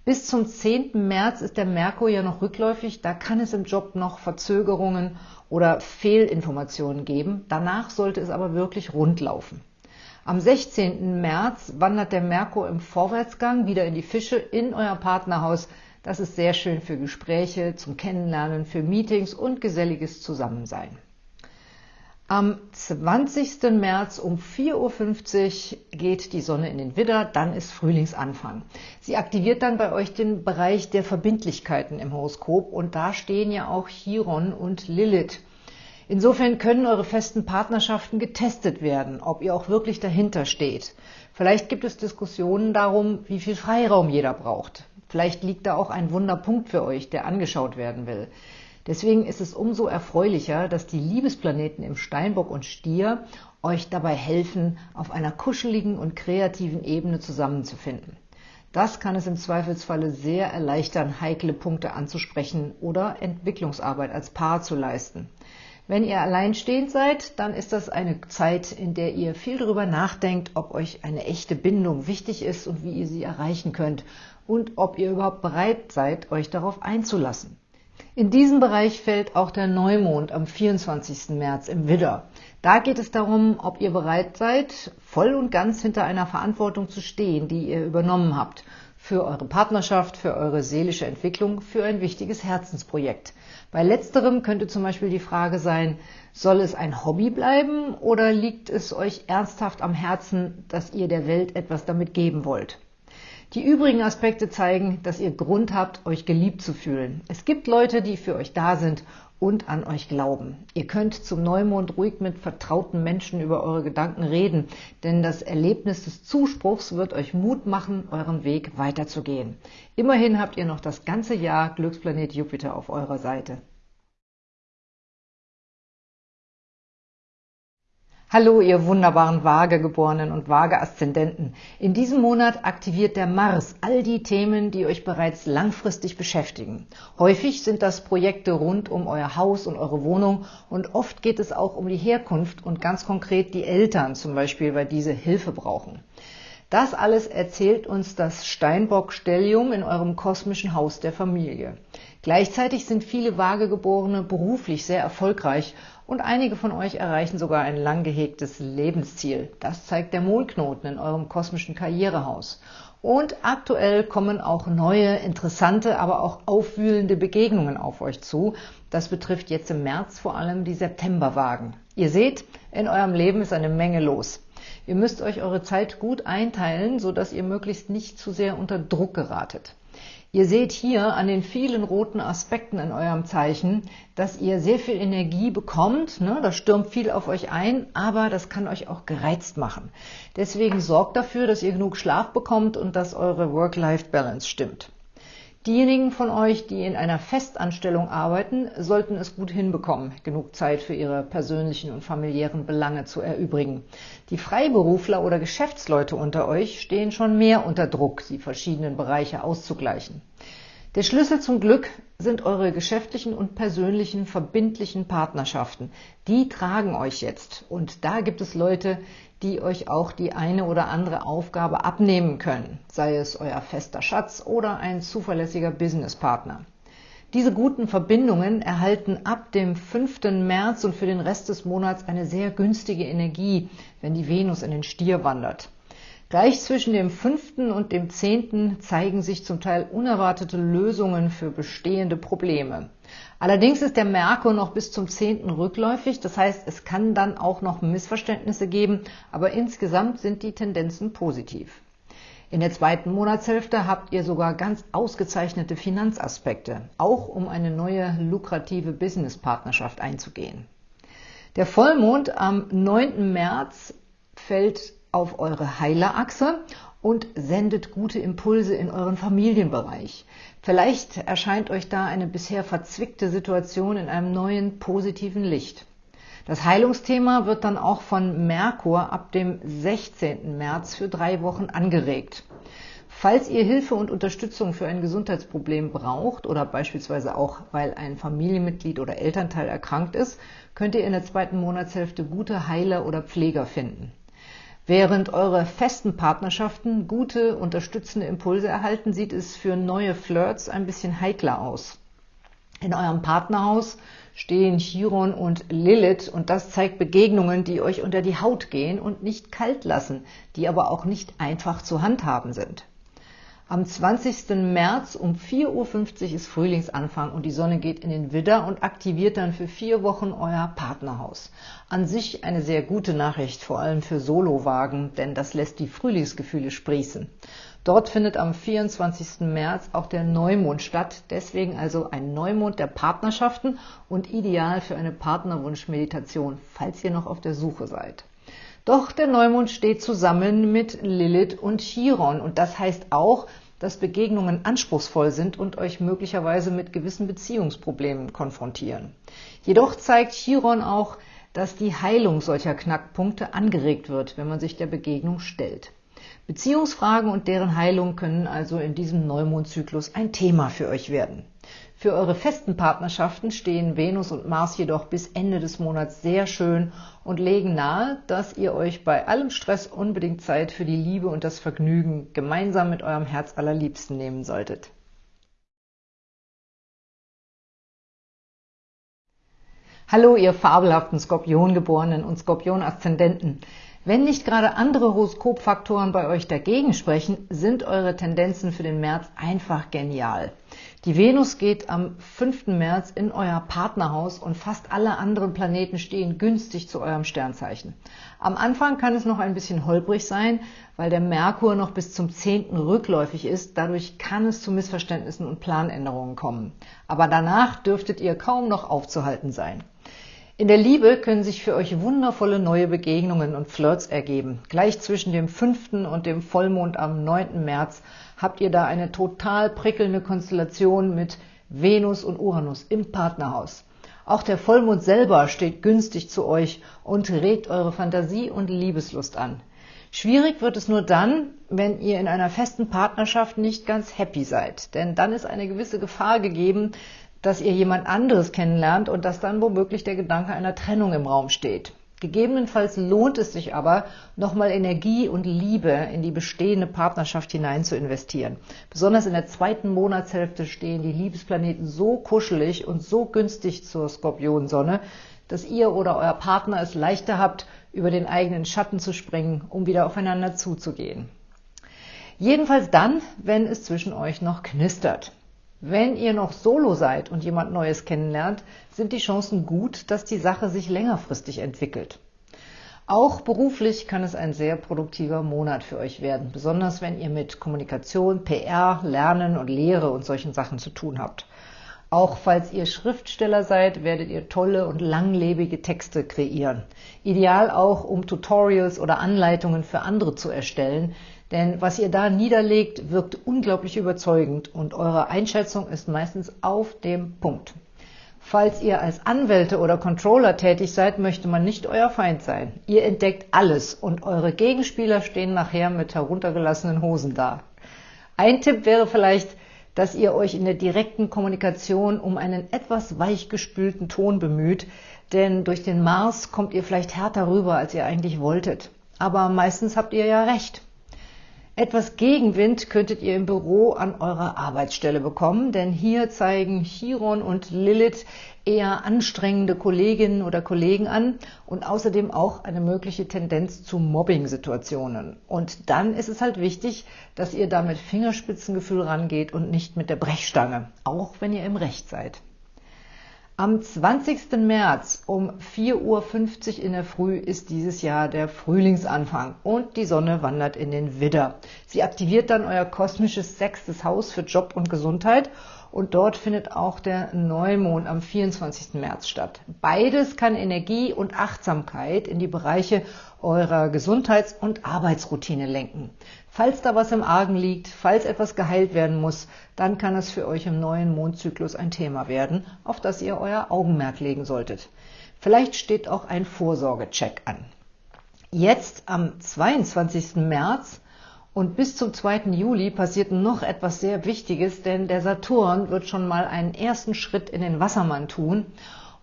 Bis zum 10. März ist der Merkur ja noch rückläufig, da kann es im Job noch Verzögerungen oder Fehlinformationen geben. Danach sollte es aber wirklich rund laufen. Am 16. März wandert der Merkur im Vorwärtsgang wieder in die Fische in euer Partnerhaus. Das ist sehr schön für Gespräche, zum Kennenlernen, für Meetings und geselliges Zusammensein. Am 20. März um 4.50 Uhr geht die Sonne in den Widder, dann ist Frühlingsanfang. Sie aktiviert dann bei euch den Bereich der Verbindlichkeiten im Horoskop und da stehen ja auch Chiron und Lilith. Insofern können eure festen Partnerschaften getestet werden, ob ihr auch wirklich dahinter steht. Vielleicht gibt es Diskussionen darum, wie viel Freiraum jeder braucht. Vielleicht liegt da auch ein Wunderpunkt für euch, der angeschaut werden will. Deswegen ist es umso erfreulicher, dass die Liebesplaneten im Steinbock und Stier euch dabei helfen, auf einer kuscheligen und kreativen Ebene zusammenzufinden. Das kann es im Zweifelsfalle sehr erleichtern, heikle Punkte anzusprechen oder Entwicklungsarbeit als Paar zu leisten. Wenn ihr alleinstehend seid, dann ist das eine Zeit, in der ihr viel darüber nachdenkt, ob euch eine echte Bindung wichtig ist und wie ihr sie erreichen könnt und ob ihr überhaupt bereit seid, euch darauf einzulassen. In diesem Bereich fällt auch der Neumond am 24. März im Widder. Da geht es darum, ob ihr bereit seid, voll und ganz hinter einer Verantwortung zu stehen, die ihr übernommen habt für eure Partnerschaft, für eure seelische Entwicklung, für ein wichtiges Herzensprojekt. Bei letzterem könnte zum Beispiel die Frage sein, soll es ein Hobby bleiben oder liegt es euch ernsthaft am Herzen, dass ihr der Welt etwas damit geben wollt? Die übrigen Aspekte zeigen, dass ihr Grund habt, euch geliebt zu fühlen. Es gibt Leute, die für euch da sind und an euch glauben. Ihr könnt zum Neumond ruhig mit vertrauten Menschen über eure Gedanken reden, denn das Erlebnis des Zuspruchs wird euch Mut machen, euren Weg weiterzugehen. Immerhin habt ihr noch das ganze Jahr Glücksplanet Jupiter auf eurer Seite. Hallo, ihr wunderbaren Waagegeborenen und Waage-Aszendenten. In diesem Monat aktiviert der Mars all die Themen, die euch bereits langfristig beschäftigen. Häufig sind das Projekte rund um euer Haus und eure Wohnung und oft geht es auch um die Herkunft und ganz konkret die Eltern zum Beispiel, weil diese Hilfe brauchen. Das alles erzählt uns das Steinbock-Stellium in eurem kosmischen Haus der Familie. Gleichzeitig sind viele Waagegeborene beruflich sehr erfolgreich und einige von euch erreichen sogar ein lang gehegtes Lebensziel. Das zeigt der Mondknoten in eurem kosmischen Karrierehaus. Und aktuell kommen auch neue, interessante, aber auch aufwühlende Begegnungen auf euch zu. Das betrifft jetzt im März vor allem die Septemberwagen. Ihr seht, in eurem Leben ist eine Menge los. Ihr müsst euch eure Zeit gut einteilen, sodass ihr möglichst nicht zu sehr unter Druck geratet. Ihr seht hier an den vielen roten Aspekten in eurem Zeichen, dass ihr sehr viel Energie bekommt. Ne? Da stürmt viel auf euch ein, aber das kann euch auch gereizt machen. Deswegen sorgt dafür, dass ihr genug Schlaf bekommt und dass eure Work-Life-Balance stimmt. Diejenigen von euch, die in einer Festanstellung arbeiten, sollten es gut hinbekommen, genug Zeit für ihre persönlichen und familiären Belange zu erübrigen. Die Freiberufler oder Geschäftsleute unter euch stehen schon mehr unter Druck, die verschiedenen Bereiche auszugleichen. Der Schlüssel zum Glück sind eure geschäftlichen und persönlichen verbindlichen Partnerschaften. Die tragen euch jetzt. Und da gibt es Leute, die euch auch die eine oder andere Aufgabe abnehmen können, sei es euer fester Schatz oder ein zuverlässiger Businesspartner. Diese guten Verbindungen erhalten ab dem 5. März und für den Rest des Monats eine sehr günstige Energie, wenn die Venus in den Stier wandert. Gleich zwischen dem 5. und dem 10. zeigen sich zum Teil unerwartete Lösungen für bestehende Probleme. Allerdings ist der Merkur noch bis zum 10. rückläufig, das heißt, es kann dann auch noch Missverständnisse geben, aber insgesamt sind die Tendenzen positiv. In der zweiten Monatshälfte habt ihr sogar ganz ausgezeichnete Finanzaspekte, auch um eine neue lukrative Businesspartnerschaft einzugehen. Der Vollmond am 9. März fällt auf eure Heilerachse und sendet gute Impulse in euren Familienbereich. Vielleicht erscheint euch da eine bisher verzwickte Situation in einem neuen positiven Licht. Das Heilungsthema wird dann auch von Merkur ab dem 16. März für drei Wochen angeregt. Falls ihr Hilfe und Unterstützung für ein Gesundheitsproblem braucht oder beispielsweise auch, weil ein Familienmitglied oder Elternteil erkrankt ist, könnt ihr in der zweiten Monatshälfte gute Heiler oder Pfleger finden. Während eure festen Partnerschaften gute, unterstützende Impulse erhalten, sieht es für neue Flirts ein bisschen heikler aus. In eurem Partnerhaus stehen Chiron und Lilith und das zeigt Begegnungen, die euch unter die Haut gehen und nicht kalt lassen, die aber auch nicht einfach zu handhaben sind. Am 20. März um 4.50 Uhr ist Frühlingsanfang und die Sonne geht in den Widder und aktiviert dann für vier Wochen euer Partnerhaus. An sich eine sehr gute Nachricht, vor allem für Solowagen, denn das lässt die Frühlingsgefühle sprießen. Dort findet am 24. März auch der Neumond statt, deswegen also ein Neumond der Partnerschaften und ideal für eine Partnerwunschmeditation, falls ihr noch auf der Suche seid. Doch der Neumond steht zusammen mit Lilith und Chiron und das heißt auch, dass Begegnungen anspruchsvoll sind und euch möglicherweise mit gewissen Beziehungsproblemen konfrontieren. Jedoch zeigt Chiron auch, dass die Heilung solcher Knackpunkte angeregt wird, wenn man sich der Begegnung stellt. Beziehungsfragen und deren Heilung können also in diesem Neumondzyklus ein Thema für euch werden. Für eure festen Partnerschaften stehen Venus und Mars jedoch bis Ende des Monats sehr schön und legen nahe, dass ihr euch bei allem Stress unbedingt Zeit für die Liebe und das Vergnügen gemeinsam mit eurem Herz allerliebsten nehmen solltet. Hallo, ihr fabelhaften Skorpiongeborenen und Skorpion-Aszendenten. Wenn nicht gerade andere Horoskopfaktoren bei euch dagegen sprechen, sind eure Tendenzen für den März einfach genial. Die Venus geht am 5. März in euer Partnerhaus und fast alle anderen Planeten stehen günstig zu eurem Sternzeichen. Am Anfang kann es noch ein bisschen holprig sein, weil der Merkur noch bis zum 10. rückläufig ist. Dadurch kann es zu Missverständnissen und Planänderungen kommen. Aber danach dürftet ihr kaum noch aufzuhalten sein. In der Liebe können sich für euch wundervolle neue Begegnungen und Flirts ergeben. Gleich zwischen dem 5. und dem Vollmond am 9. März habt ihr da eine total prickelnde Konstellation mit Venus und Uranus im Partnerhaus. Auch der Vollmond selber steht günstig zu euch und regt eure Fantasie und Liebeslust an. Schwierig wird es nur dann, wenn ihr in einer festen Partnerschaft nicht ganz happy seid. Denn dann ist eine gewisse Gefahr gegeben, dass ihr jemand anderes kennenlernt und dass dann womöglich der Gedanke einer Trennung im Raum steht. Gegebenenfalls lohnt es sich aber, nochmal Energie und Liebe in die bestehende Partnerschaft hinein zu investieren. Besonders in der zweiten Monatshälfte stehen die Liebesplaneten so kuschelig und so günstig zur Skorpionsonne, dass ihr oder euer Partner es leichter habt, über den eigenen Schatten zu springen, um wieder aufeinander zuzugehen. Jedenfalls dann, wenn es zwischen euch noch knistert. Wenn ihr noch solo seid und jemand Neues kennenlernt, sind die Chancen gut, dass die Sache sich längerfristig entwickelt. Auch beruflich kann es ein sehr produktiver Monat für euch werden, besonders wenn ihr mit Kommunikation, PR, Lernen und Lehre und solchen Sachen zu tun habt. Auch falls ihr Schriftsteller seid, werdet ihr tolle und langlebige Texte kreieren. Ideal auch, um Tutorials oder Anleitungen für andere zu erstellen, denn was ihr da niederlegt, wirkt unglaublich überzeugend und eure Einschätzung ist meistens auf dem Punkt. Falls ihr als Anwälte oder Controller tätig seid, möchte man nicht euer Feind sein. Ihr entdeckt alles und eure Gegenspieler stehen nachher mit heruntergelassenen Hosen da. Ein Tipp wäre vielleicht, dass ihr euch in der direkten Kommunikation um einen etwas weichgespülten Ton bemüht, denn durch den Mars kommt ihr vielleicht härter rüber, als ihr eigentlich wolltet. Aber meistens habt ihr ja recht. Etwas Gegenwind könntet ihr im Büro an eurer Arbeitsstelle bekommen, denn hier zeigen Chiron und Lilith eher anstrengende Kolleginnen oder Kollegen an und außerdem auch eine mögliche Tendenz zu Mobbing-Situationen. Und dann ist es halt wichtig, dass ihr da mit Fingerspitzengefühl rangeht und nicht mit der Brechstange, auch wenn ihr im Recht seid. Am 20. März um 4.50 Uhr in der Früh ist dieses Jahr der Frühlingsanfang und die Sonne wandert in den Widder. Sie aktiviert dann euer kosmisches sechstes Haus für Job und Gesundheit und dort findet auch der Neumond am 24. März statt. Beides kann Energie und Achtsamkeit in die Bereiche eurer Gesundheits- und Arbeitsroutine lenken. Falls da was im Argen liegt, falls etwas geheilt werden muss, dann kann es für euch im neuen Mondzyklus ein Thema werden, auf das ihr euer Augenmerk legen solltet. Vielleicht steht auch ein Vorsorgecheck an. Jetzt am 22. März und bis zum 2. Juli passiert noch etwas sehr Wichtiges, denn der Saturn wird schon mal einen ersten Schritt in den Wassermann tun.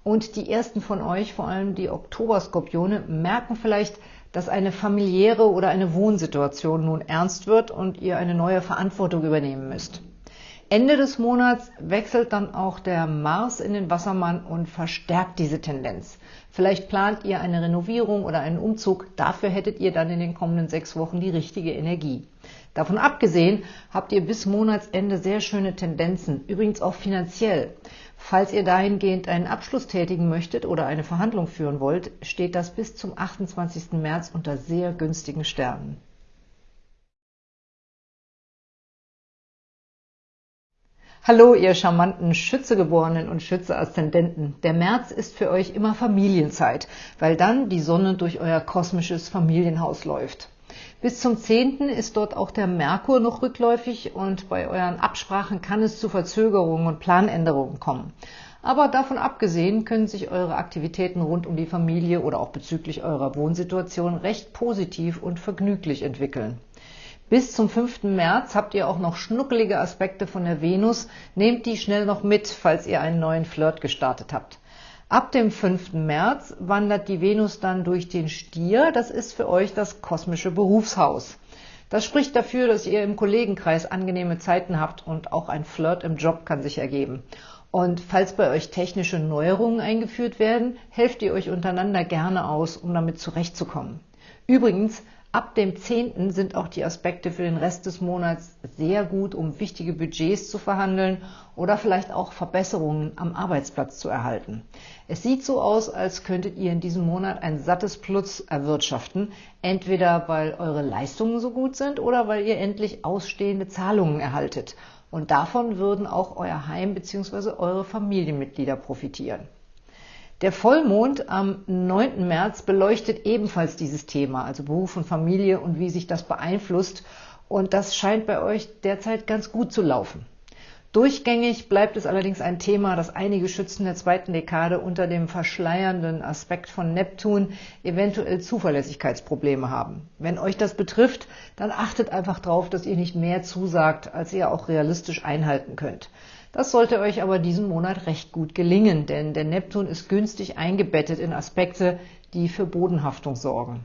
Und die ersten von euch, vor allem die Oktoberskorpione, merken vielleicht, dass eine familiäre oder eine Wohnsituation nun ernst wird und ihr eine neue Verantwortung übernehmen müsst. Ende des Monats wechselt dann auch der Mars in den Wassermann und verstärkt diese Tendenz. Vielleicht plant ihr eine Renovierung oder einen Umzug. Dafür hättet ihr dann in den kommenden sechs Wochen die richtige Energie. Davon abgesehen habt ihr bis Monatsende sehr schöne Tendenzen, übrigens auch finanziell. Falls ihr dahingehend einen Abschluss tätigen möchtet oder eine Verhandlung führen wollt, steht das bis zum 28. März unter sehr günstigen Sternen. Hallo, ihr charmanten Schützegeborenen und Schütze-Aszendenten. Der März ist für euch immer Familienzeit, weil dann die Sonne durch euer kosmisches Familienhaus läuft. Bis zum 10. ist dort auch der Merkur noch rückläufig und bei euren Absprachen kann es zu Verzögerungen und Planänderungen kommen. Aber davon abgesehen können sich eure Aktivitäten rund um die Familie oder auch bezüglich eurer Wohnsituation recht positiv und vergnüglich entwickeln. Bis zum 5. März habt ihr auch noch schnuckelige Aspekte von der Venus. Nehmt die schnell noch mit, falls ihr einen neuen Flirt gestartet habt. Ab dem 5. März wandert die Venus dann durch den Stier. Das ist für euch das kosmische Berufshaus. Das spricht dafür, dass ihr im Kollegenkreis angenehme Zeiten habt und auch ein Flirt im Job kann sich ergeben. Und falls bei euch technische Neuerungen eingeführt werden, helft ihr euch untereinander gerne aus, um damit zurechtzukommen. Übrigens, Ab dem 10. sind auch die Aspekte für den Rest des Monats sehr gut, um wichtige Budgets zu verhandeln oder vielleicht auch Verbesserungen am Arbeitsplatz zu erhalten. Es sieht so aus, als könntet ihr in diesem Monat ein sattes Plus erwirtschaften, entweder weil eure Leistungen so gut sind oder weil ihr endlich ausstehende Zahlungen erhaltet. Und davon würden auch euer Heim bzw. eure Familienmitglieder profitieren. Der Vollmond am 9. März beleuchtet ebenfalls dieses Thema, also Beruf und Familie und wie sich das beeinflusst. Und das scheint bei euch derzeit ganz gut zu laufen. Durchgängig bleibt es allerdings ein Thema, das einige Schützen der zweiten Dekade unter dem verschleiernden Aspekt von Neptun eventuell Zuverlässigkeitsprobleme haben. Wenn euch das betrifft, dann achtet einfach darauf, dass ihr nicht mehr zusagt, als ihr auch realistisch einhalten könnt. Das sollte euch aber diesen Monat recht gut gelingen, denn der Neptun ist günstig eingebettet in Aspekte, die für Bodenhaftung sorgen.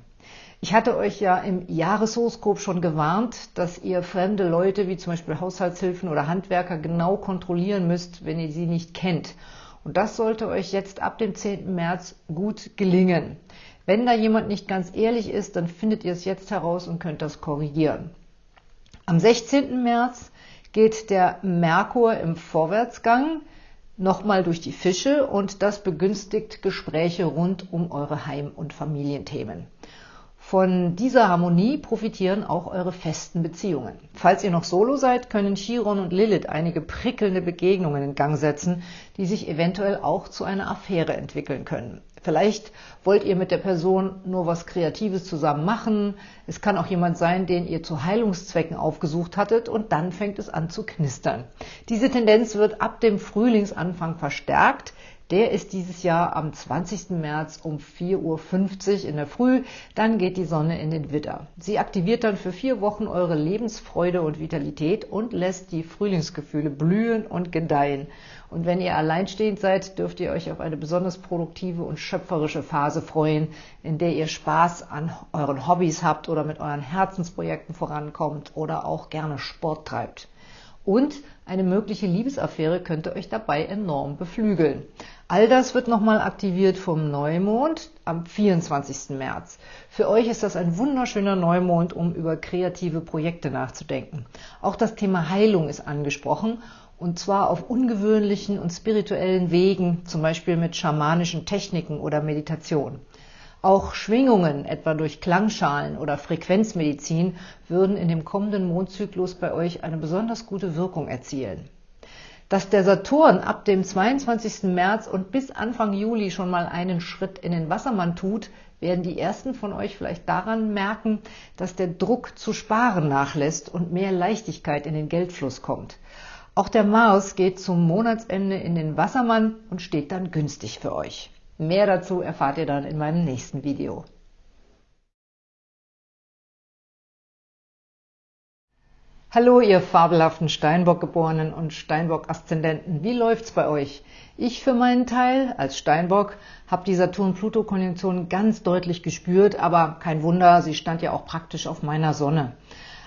Ich hatte euch ja im Jahreshoroskop schon gewarnt, dass ihr fremde Leute wie zum Beispiel Haushaltshilfen oder Handwerker genau kontrollieren müsst, wenn ihr sie nicht kennt. Und das sollte euch jetzt ab dem 10. März gut gelingen. Wenn da jemand nicht ganz ehrlich ist, dann findet ihr es jetzt heraus und könnt das korrigieren. Am 16. März geht der Merkur im Vorwärtsgang nochmal durch die Fische und das begünstigt Gespräche rund um eure Heim- und Familienthemen. Von dieser Harmonie profitieren auch eure festen Beziehungen. Falls ihr noch solo seid, können Chiron und Lilith einige prickelnde Begegnungen in Gang setzen, die sich eventuell auch zu einer Affäre entwickeln können. Vielleicht wollt ihr mit der Person nur was Kreatives zusammen machen. Es kann auch jemand sein, den ihr zu Heilungszwecken aufgesucht hattet und dann fängt es an zu knistern. Diese Tendenz wird ab dem Frühlingsanfang verstärkt. Der ist dieses Jahr am 20. März um 4.50 Uhr in der Früh. Dann geht die Sonne in den Widder. Sie aktiviert dann für vier Wochen eure Lebensfreude und Vitalität und lässt die Frühlingsgefühle blühen und gedeihen. Und wenn ihr alleinstehend seid, dürft ihr euch auf eine besonders produktive und schöpferische Phase freuen, in der ihr Spaß an euren Hobbys habt oder mit euren Herzensprojekten vorankommt oder auch gerne Sport treibt. Und eine mögliche Liebesaffäre könnte euch dabei enorm beflügeln. All das wird nochmal aktiviert vom Neumond am 24. März. Für euch ist das ein wunderschöner Neumond, um über kreative Projekte nachzudenken. Auch das Thema Heilung ist angesprochen und zwar auf ungewöhnlichen und spirituellen Wegen, zum Beispiel mit schamanischen Techniken oder Meditation. Auch Schwingungen, etwa durch Klangschalen oder Frequenzmedizin, würden in dem kommenden Mondzyklus bei euch eine besonders gute Wirkung erzielen. Dass der Saturn ab dem 22. März und bis Anfang Juli schon mal einen Schritt in den Wassermann tut, werden die ersten von euch vielleicht daran merken, dass der Druck zu sparen nachlässt und mehr Leichtigkeit in den Geldfluss kommt. Auch der Mars geht zum Monatsende in den Wassermann und steht dann günstig für euch. Mehr dazu erfahrt ihr dann in meinem nächsten Video. Hallo, ihr fabelhaften Steinbock-Geborenen und Steinbock-Aszendenten. Wie läuft's bei euch? Ich für meinen Teil, als Steinbock, habe die Saturn-Pluto-Konjunktion ganz deutlich gespürt, aber kein Wunder, sie stand ja auch praktisch auf meiner Sonne.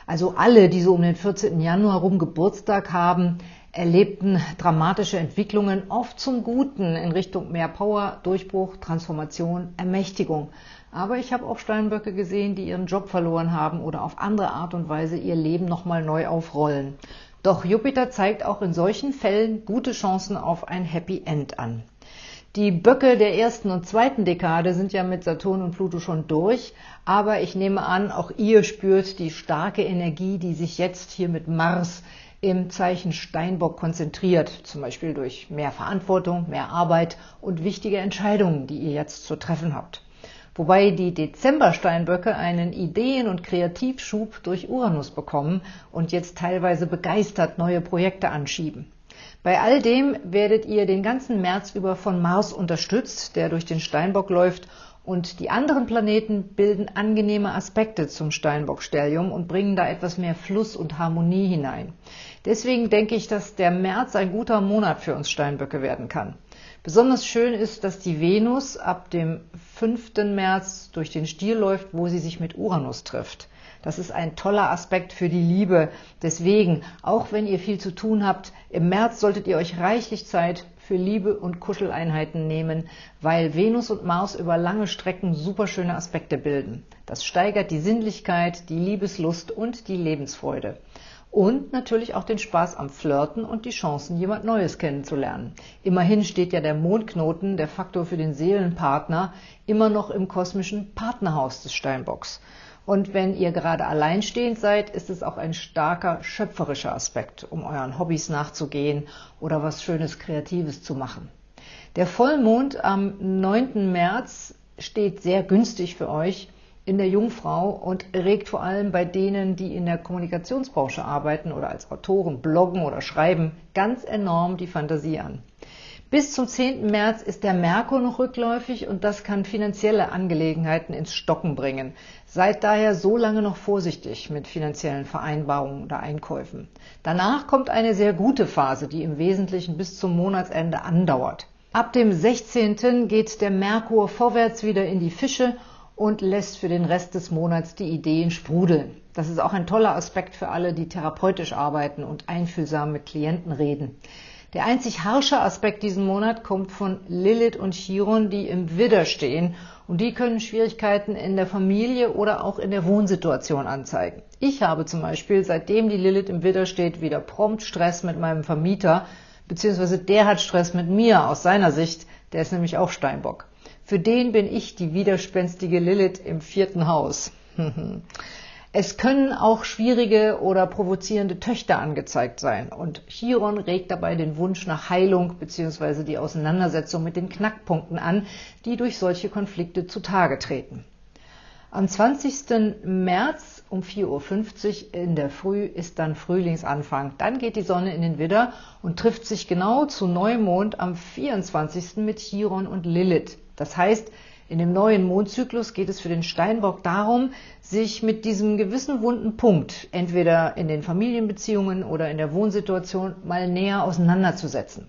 Also alle, die so um den 14. Januar rum Geburtstag haben, erlebten dramatische Entwicklungen, oft zum Guten in Richtung mehr Power, Durchbruch, Transformation, Ermächtigung. Aber ich habe auch Steinböcke gesehen, die ihren Job verloren haben oder auf andere Art und Weise ihr Leben nochmal neu aufrollen. Doch Jupiter zeigt auch in solchen Fällen gute Chancen auf ein Happy End an. Die Böcke der ersten und zweiten Dekade sind ja mit Saturn und Pluto schon durch, aber ich nehme an, auch ihr spürt die starke Energie, die sich jetzt hier mit Mars im Zeichen Steinbock konzentriert, zum Beispiel durch mehr Verantwortung, mehr Arbeit und wichtige Entscheidungen, die ihr jetzt zu treffen habt wobei die Dezember-Steinböcke einen Ideen- und Kreativschub durch Uranus bekommen und jetzt teilweise begeistert neue Projekte anschieben. Bei all dem werdet ihr den ganzen März über von Mars unterstützt, der durch den Steinbock läuft und die anderen Planeten bilden angenehme Aspekte zum Steinbock-Stellium und bringen da etwas mehr Fluss und Harmonie hinein. Deswegen denke ich, dass der März ein guter Monat für uns Steinböcke werden kann. Besonders schön ist, dass die Venus ab dem 5. März durch den Stier läuft, wo sie sich mit Uranus trifft. Das ist ein toller Aspekt für die Liebe. Deswegen, auch wenn ihr viel zu tun habt, im März solltet ihr euch reichlich Zeit für Liebe und Kuscheleinheiten nehmen, weil Venus und Mars über lange Strecken superschöne Aspekte bilden. Das steigert die Sinnlichkeit, die Liebeslust und die Lebensfreude und natürlich auch den Spaß am Flirten und die Chancen, jemand Neues kennenzulernen. Immerhin steht ja der Mondknoten, der Faktor für den Seelenpartner, immer noch im kosmischen Partnerhaus des Steinbocks. Und wenn ihr gerade alleinstehend seid, ist es auch ein starker schöpferischer Aspekt, um euren Hobbys nachzugehen oder was Schönes Kreatives zu machen. Der Vollmond am 9. März steht sehr günstig für euch in der Jungfrau und regt vor allem bei denen, die in der Kommunikationsbranche arbeiten oder als Autoren bloggen oder schreiben, ganz enorm die Fantasie an. Bis zum 10. März ist der Merkur noch rückläufig und das kann finanzielle Angelegenheiten ins Stocken bringen. Seid daher so lange noch vorsichtig mit finanziellen Vereinbarungen oder Einkäufen. Danach kommt eine sehr gute Phase, die im Wesentlichen bis zum Monatsende andauert. Ab dem 16. geht der Merkur vorwärts wieder in die Fische und lässt für den Rest des Monats die Ideen sprudeln. Das ist auch ein toller Aspekt für alle, die therapeutisch arbeiten und einfühlsam mit Klienten reden. Der einzig harsche Aspekt diesen Monat kommt von Lilith und Chiron, die im Widder stehen und die können Schwierigkeiten in der Familie oder auch in der Wohnsituation anzeigen. Ich habe zum Beispiel, seitdem die Lilith im Widder steht, wieder prompt Stress mit meinem Vermieter, beziehungsweise der hat Stress mit mir aus seiner Sicht, der ist nämlich auch Steinbock. Für den bin ich die widerspenstige Lilith im vierten Haus. Es können auch schwierige oder provozierende Töchter angezeigt sein und Chiron regt dabei den Wunsch nach Heilung bzw. die Auseinandersetzung mit den Knackpunkten an, die durch solche Konflikte zutage treten. Am 20. März um 4.50 Uhr in der Früh ist dann Frühlingsanfang. Dann geht die Sonne in den Widder und trifft sich genau zu Neumond am 24. mit Chiron und Lilith. Das heißt, in dem neuen Mondzyklus geht es für den Steinbock darum, sich mit diesem gewissen wunden Punkt, entweder in den Familienbeziehungen oder in der Wohnsituation, mal näher auseinanderzusetzen.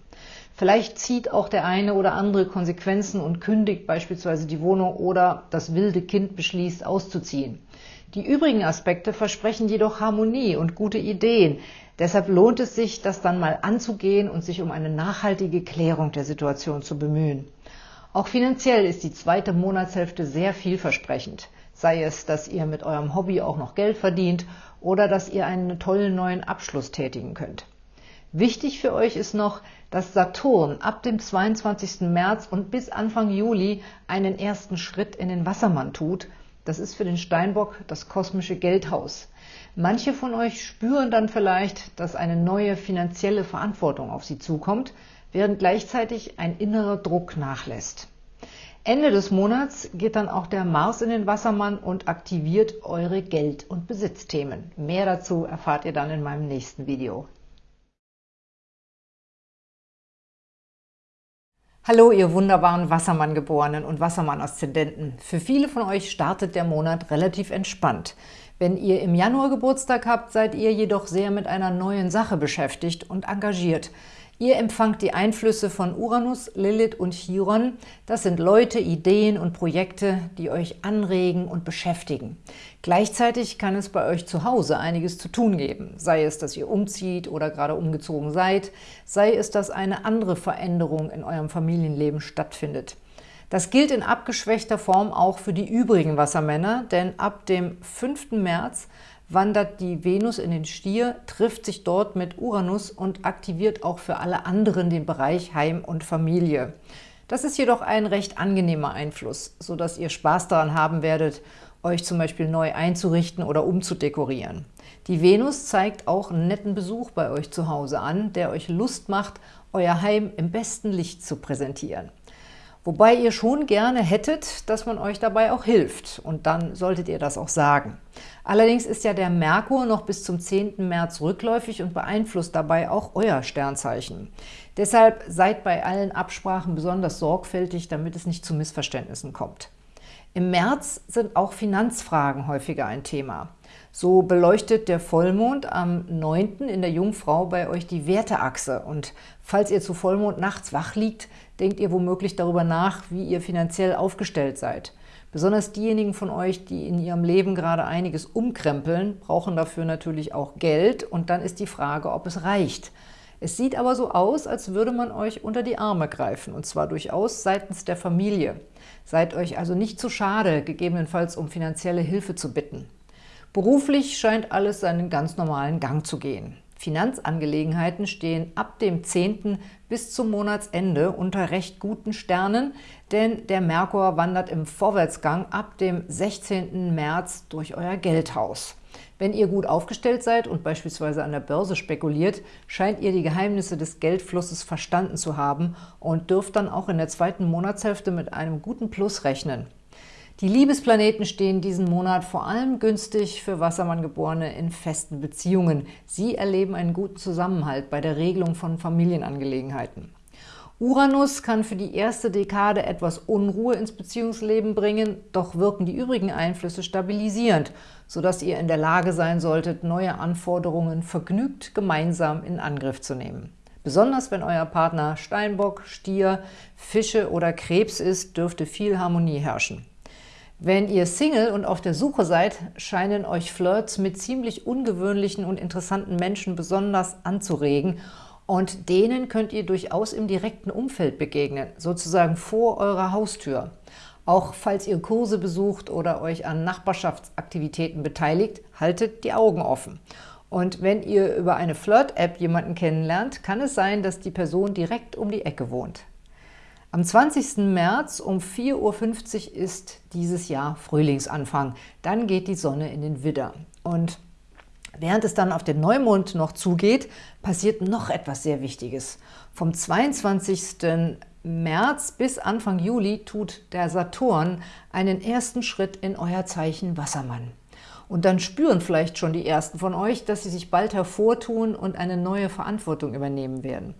Vielleicht zieht auch der eine oder andere Konsequenzen und kündigt beispielsweise die Wohnung oder das wilde Kind beschließt auszuziehen. Die übrigen Aspekte versprechen jedoch Harmonie und gute Ideen. Deshalb lohnt es sich, das dann mal anzugehen und sich um eine nachhaltige Klärung der Situation zu bemühen. Auch finanziell ist die zweite Monatshälfte sehr vielversprechend. Sei es, dass ihr mit eurem Hobby auch noch Geld verdient oder dass ihr einen tollen neuen Abschluss tätigen könnt. Wichtig für euch ist noch, dass Saturn ab dem 22. März und bis Anfang Juli einen ersten Schritt in den Wassermann tut. Das ist für den Steinbock das kosmische Geldhaus. Manche von euch spüren dann vielleicht, dass eine neue finanzielle Verantwortung auf sie zukommt, während gleichzeitig ein innerer Druck nachlässt. Ende des Monats geht dann auch der Mars in den Wassermann und aktiviert eure Geld- und Besitzthemen. Mehr dazu erfahrt ihr dann in meinem nächsten Video. Hallo, ihr wunderbaren Wassermann-Geborenen und Wassermann-Aszendenten. Für viele von euch startet der Monat relativ entspannt. Wenn ihr im Januar Geburtstag habt, seid ihr jedoch sehr mit einer neuen Sache beschäftigt und engagiert. Ihr empfangt die Einflüsse von Uranus, Lilith und Chiron. Das sind Leute, Ideen und Projekte, die euch anregen und beschäftigen. Gleichzeitig kann es bei euch zu Hause einiges zu tun geben. Sei es, dass ihr umzieht oder gerade umgezogen seid, sei es, dass eine andere Veränderung in eurem Familienleben stattfindet. Das gilt in abgeschwächter Form auch für die übrigen Wassermänner, denn ab dem 5. März wandert die Venus in den Stier, trifft sich dort mit Uranus und aktiviert auch für alle anderen den Bereich Heim und Familie. Das ist jedoch ein recht angenehmer Einfluss, sodass ihr Spaß daran haben werdet, euch zum Beispiel neu einzurichten oder umzudekorieren. Die Venus zeigt auch einen netten Besuch bei euch zu Hause an, der euch Lust macht, euer Heim im besten Licht zu präsentieren. Wobei ihr schon gerne hättet, dass man euch dabei auch hilft. Und dann solltet ihr das auch sagen. Allerdings ist ja der Merkur noch bis zum 10. März rückläufig und beeinflusst dabei auch euer Sternzeichen. Deshalb seid bei allen Absprachen besonders sorgfältig, damit es nicht zu Missverständnissen kommt. Im März sind auch Finanzfragen häufiger ein Thema. So beleuchtet der Vollmond am 9. in der Jungfrau bei euch die Werteachse. Und falls ihr zu Vollmond nachts wach liegt, denkt ihr womöglich darüber nach, wie ihr finanziell aufgestellt seid. Besonders diejenigen von euch, die in ihrem Leben gerade einiges umkrempeln, brauchen dafür natürlich auch Geld. Und dann ist die Frage, ob es reicht. Es sieht aber so aus, als würde man euch unter die Arme greifen, und zwar durchaus seitens der Familie. Seid euch also nicht zu schade, gegebenenfalls um finanzielle Hilfe zu bitten. Beruflich scheint alles seinen ganz normalen Gang zu gehen. Finanzangelegenheiten stehen ab dem 10. bis zum Monatsende unter recht guten Sternen, denn der Merkur wandert im Vorwärtsgang ab dem 16. März durch euer Geldhaus. Wenn ihr gut aufgestellt seid und beispielsweise an der Börse spekuliert, scheint ihr die Geheimnisse des Geldflusses verstanden zu haben und dürft dann auch in der zweiten Monatshälfte mit einem guten Plus rechnen. Die Liebesplaneten stehen diesen Monat vor allem günstig für Wassermanngeborene in festen Beziehungen. Sie erleben einen guten Zusammenhalt bei der Regelung von Familienangelegenheiten. Uranus kann für die erste Dekade etwas Unruhe ins Beziehungsleben bringen, doch wirken die übrigen Einflüsse stabilisierend, sodass ihr in der Lage sein solltet, neue Anforderungen vergnügt gemeinsam in Angriff zu nehmen. Besonders wenn euer Partner Steinbock, Stier, Fische oder Krebs ist, dürfte viel Harmonie herrschen. Wenn ihr Single und auf der Suche seid, scheinen euch Flirts mit ziemlich ungewöhnlichen und interessanten Menschen besonders anzuregen und denen könnt ihr durchaus im direkten Umfeld begegnen, sozusagen vor eurer Haustür. Auch falls ihr Kurse besucht oder euch an Nachbarschaftsaktivitäten beteiligt, haltet die Augen offen. Und wenn ihr über eine Flirt-App jemanden kennenlernt, kann es sein, dass die Person direkt um die Ecke wohnt. Am 20. März um 4.50 Uhr ist dieses Jahr Frühlingsanfang. Dann geht die Sonne in den Widder. Und während es dann auf den Neumond noch zugeht, passiert noch etwas sehr Wichtiges. Vom 22. März bis Anfang Juli tut der Saturn einen ersten Schritt in euer Zeichen Wassermann. Und dann spüren vielleicht schon die ersten von euch, dass sie sich bald hervortun und eine neue Verantwortung übernehmen werden.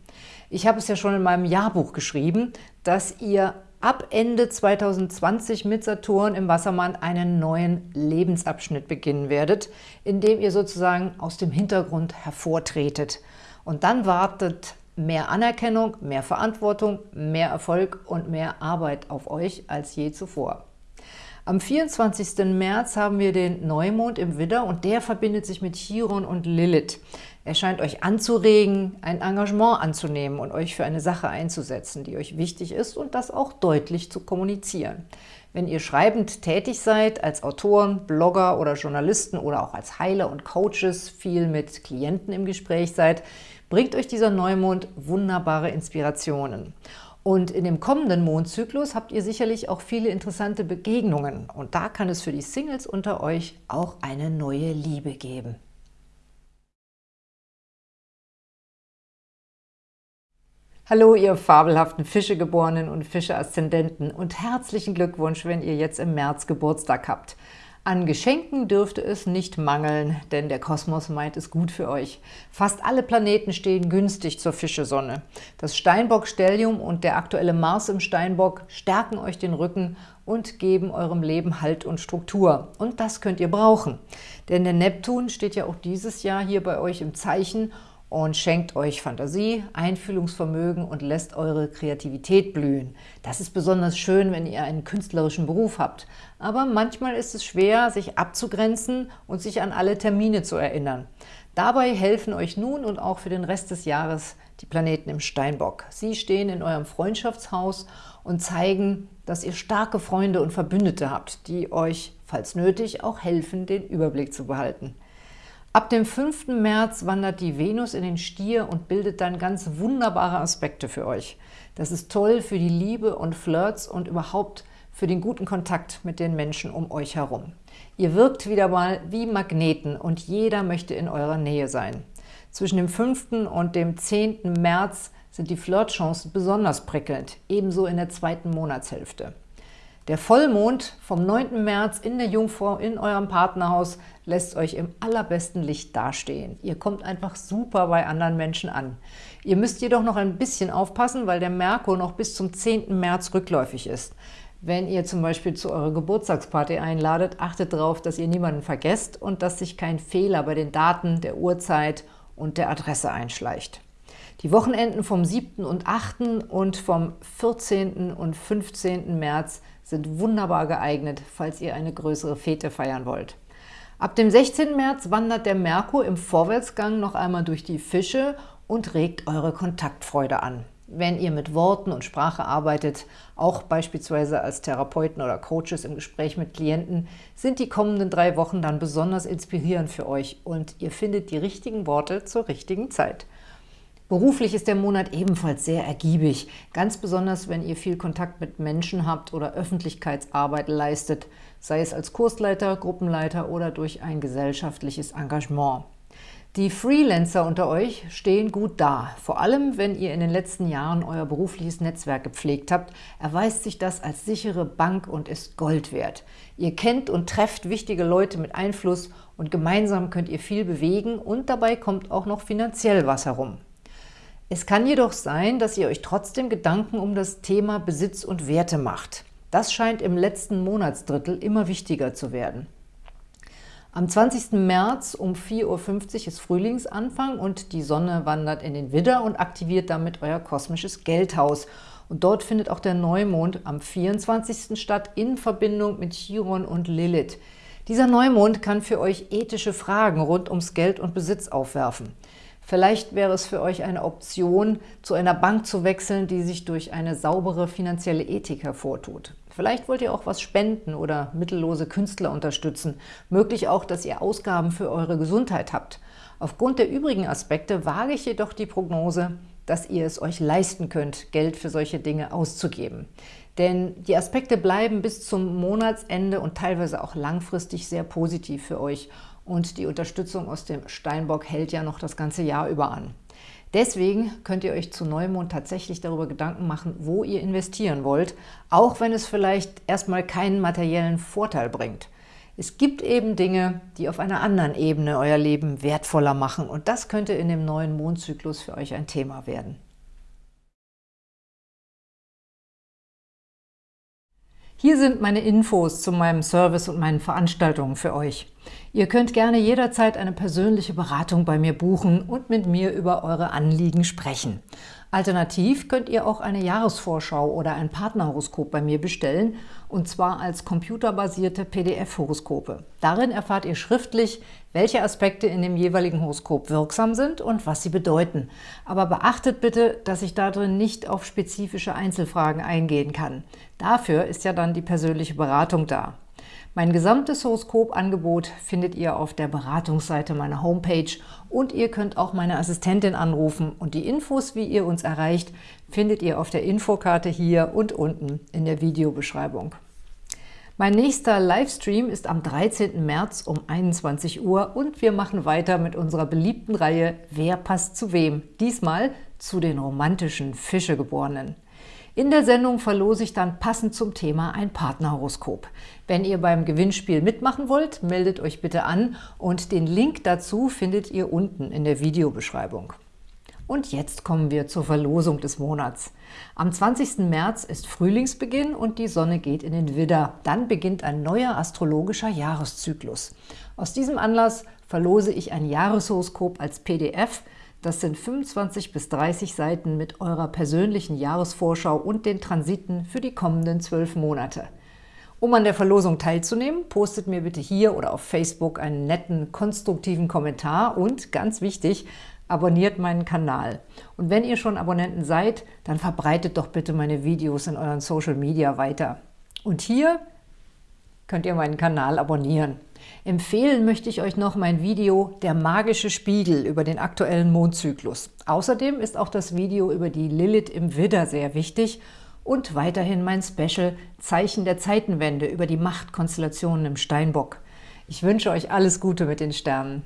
Ich habe es ja schon in meinem Jahrbuch geschrieben, dass ihr ab Ende 2020 mit Saturn im Wassermann einen neuen Lebensabschnitt beginnen werdet, in dem ihr sozusagen aus dem Hintergrund hervortretet. Und dann wartet mehr Anerkennung, mehr Verantwortung, mehr Erfolg und mehr Arbeit auf euch als je zuvor. Am 24. März haben wir den Neumond im Widder und der verbindet sich mit Chiron und Lilith. Er scheint euch anzuregen, ein Engagement anzunehmen und euch für eine Sache einzusetzen, die euch wichtig ist und das auch deutlich zu kommunizieren. Wenn ihr schreibend tätig seid, als Autoren, Blogger oder Journalisten oder auch als Heiler und Coaches viel mit Klienten im Gespräch seid, bringt euch dieser Neumond wunderbare Inspirationen. Und in dem kommenden Mondzyklus habt ihr sicherlich auch viele interessante Begegnungen. Und da kann es für die Singles unter euch auch eine neue Liebe geben. Hallo, ihr fabelhaften Fischegeborenen und Fische-Aszendenten und herzlichen Glückwunsch, wenn ihr jetzt im März Geburtstag habt. An Geschenken dürfte es nicht mangeln, denn der Kosmos meint es gut für euch. Fast alle Planeten stehen günstig zur Fischesonne. Das Steinbock-Stellium und der aktuelle Mars im Steinbock stärken euch den Rücken und geben eurem Leben Halt und Struktur. Und das könnt ihr brauchen. Denn der Neptun steht ja auch dieses Jahr hier bei euch im Zeichen und schenkt euch Fantasie, Einfühlungsvermögen und lässt eure Kreativität blühen. Das ist besonders schön, wenn ihr einen künstlerischen Beruf habt. Aber manchmal ist es schwer, sich abzugrenzen und sich an alle Termine zu erinnern. Dabei helfen euch nun und auch für den Rest des Jahres die Planeten im Steinbock. Sie stehen in eurem Freundschaftshaus und zeigen, dass ihr starke Freunde und Verbündete habt, die euch, falls nötig, auch helfen, den Überblick zu behalten. Ab dem 5. März wandert die Venus in den Stier und bildet dann ganz wunderbare Aspekte für euch. Das ist toll für die Liebe und Flirts und überhaupt für den guten Kontakt mit den Menschen um euch herum. Ihr wirkt wieder mal wie Magneten und jeder möchte in eurer Nähe sein. Zwischen dem 5. und dem 10. März sind die Flirtchancen besonders prickelnd, ebenso in der zweiten Monatshälfte. Der Vollmond vom 9. März in der Jungfrau in eurem Partnerhaus lässt euch im allerbesten Licht dastehen. Ihr kommt einfach super bei anderen Menschen an. Ihr müsst jedoch noch ein bisschen aufpassen, weil der Merkur noch bis zum 10. März rückläufig ist. Wenn ihr zum Beispiel zu eurer Geburtstagsparty einladet, achtet darauf, dass ihr niemanden vergesst und dass sich kein Fehler bei den Daten, der Uhrzeit und der Adresse einschleicht. Die Wochenenden vom 7. und 8. und vom 14. und 15. März sind wunderbar geeignet, falls ihr eine größere Fete feiern wollt. Ab dem 16. März wandert der Merkur im Vorwärtsgang noch einmal durch die Fische und regt eure Kontaktfreude an. Wenn ihr mit Worten und Sprache arbeitet, auch beispielsweise als Therapeuten oder Coaches im Gespräch mit Klienten, sind die kommenden drei Wochen dann besonders inspirierend für euch und ihr findet die richtigen Worte zur richtigen Zeit. Beruflich ist der Monat ebenfalls sehr ergiebig, ganz besonders, wenn ihr viel Kontakt mit Menschen habt oder Öffentlichkeitsarbeit leistet, sei es als Kursleiter, Gruppenleiter oder durch ein gesellschaftliches Engagement. Die Freelancer unter euch stehen gut da. Vor allem, wenn ihr in den letzten Jahren euer berufliches Netzwerk gepflegt habt, erweist sich das als sichere Bank und ist Gold wert. Ihr kennt und trefft wichtige Leute mit Einfluss und gemeinsam könnt ihr viel bewegen und dabei kommt auch noch finanziell was herum. Es kann jedoch sein, dass ihr euch trotzdem Gedanken um das Thema Besitz und Werte macht. Das scheint im letzten Monatsdrittel immer wichtiger zu werden. Am 20. März um 4.50 Uhr ist Frühlingsanfang und die Sonne wandert in den Widder und aktiviert damit euer kosmisches Geldhaus. Und dort findet auch der Neumond am 24. statt in Verbindung mit Chiron und Lilith. Dieser Neumond kann für euch ethische Fragen rund ums Geld und Besitz aufwerfen. Vielleicht wäre es für euch eine Option, zu einer Bank zu wechseln, die sich durch eine saubere finanzielle Ethik hervortut. Vielleicht wollt ihr auch was spenden oder mittellose Künstler unterstützen. Möglich auch, dass ihr Ausgaben für eure Gesundheit habt. Aufgrund der übrigen Aspekte wage ich jedoch die Prognose, dass ihr es euch leisten könnt, Geld für solche Dinge auszugeben. Denn die Aspekte bleiben bis zum Monatsende und teilweise auch langfristig sehr positiv für euch und die Unterstützung aus dem Steinbock hält ja noch das ganze Jahr über an. Deswegen könnt ihr euch zu Neumond tatsächlich darüber Gedanken machen, wo ihr investieren wollt, auch wenn es vielleicht erstmal keinen materiellen Vorteil bringt. Es gibt eben Dinge, die auf einer anderen Ebene euer Leben wertvoller machen und das könnte in dem neuen Mondzyklus für euch ein Thema werden. Hier sind meine Infos zu meinem Service und meinen Veranstaltungen für euch. Ihr könnt gerne jederzeit eine persönliche Beratung bei mir buchen und mit mir über eure Anliegen sprechen. Alternativ könnt ihr auch eine Jahresvorschau oder ein Partnerhoroskop bei mir bestellen, und zwar als computerbasierte PDF-Horoskope. Darin erfahrt ihr schriftlich, welche Aspekte in dem jeweiligen Horoskop wirksam sind und was sie bedeuten. Aber beachtet bitte, dass ich darin nicht auf spezifische Einzelfragen eingehen kann. Dafür ist ja dann die persönliche Beratung da. Mein gesamtes Horoskopangebot findet ihr auf der Beratungsseite meiner Homepage und ihr könnt auch meine Assistentin anrufen und die Infos, wie ihr uns erreicht, findet ihr auf der Infokarte hier und unten in der Videobeschreibung. Mein nächster Livestream ist am 13. März um 21 Uhr und wir machen weiter mit unserer beliebten Reihe Wer passt zu wem? Diesmal zu den romantischen Fischegeborenen. In der Sendung verlose ich dann passend zum Thema ein Partnerhoroskop. Wenn ihr beim Gewinnspiel mitmachen wollt, meldet euch bitte an und den Link dazu findet ihr unten in der Videobeschreibung. Und jetzt kommen wir zur Verlosung des Monats. Am 20. März ist Frühlingsbeginn und die Sonne geht in den Widder. Dann beginnt ein neuer astrologischer Jahreszyklus. Aus diesem Anlass verlose ich ein Jahreshoroskop als PDF – das sind 25 bis 30 Seiten mit eurer persönlichen Jahresvorschau und den Transiten für die kommenden zwölf Monate. Um an der Verlosung teilzunehmen, postet mir bitte hier oder auf Facebook einen netten, konstruktiven Kommentar und, ganz wichtig, abonniert meinen Kanal. Und wenn ihr schon Abonnenten seid, dann verbreitet doch bitte meine Videos in euren Social Media weiter. Und hier könnt ihr meinen Kanal abonnieren. Empfehlen möchte ich euch noch mein Video Der magische Spiegel über den aktuellen Mondzyklus. Außerdem ist auch das Video über die Lilith im Widder sehr wichtig und weiterhin mein Special Zeichen der Zeitenwende über die Machtkonstellationen im Steinbock. Ich wünsche euch alles Gute mit den Sternen.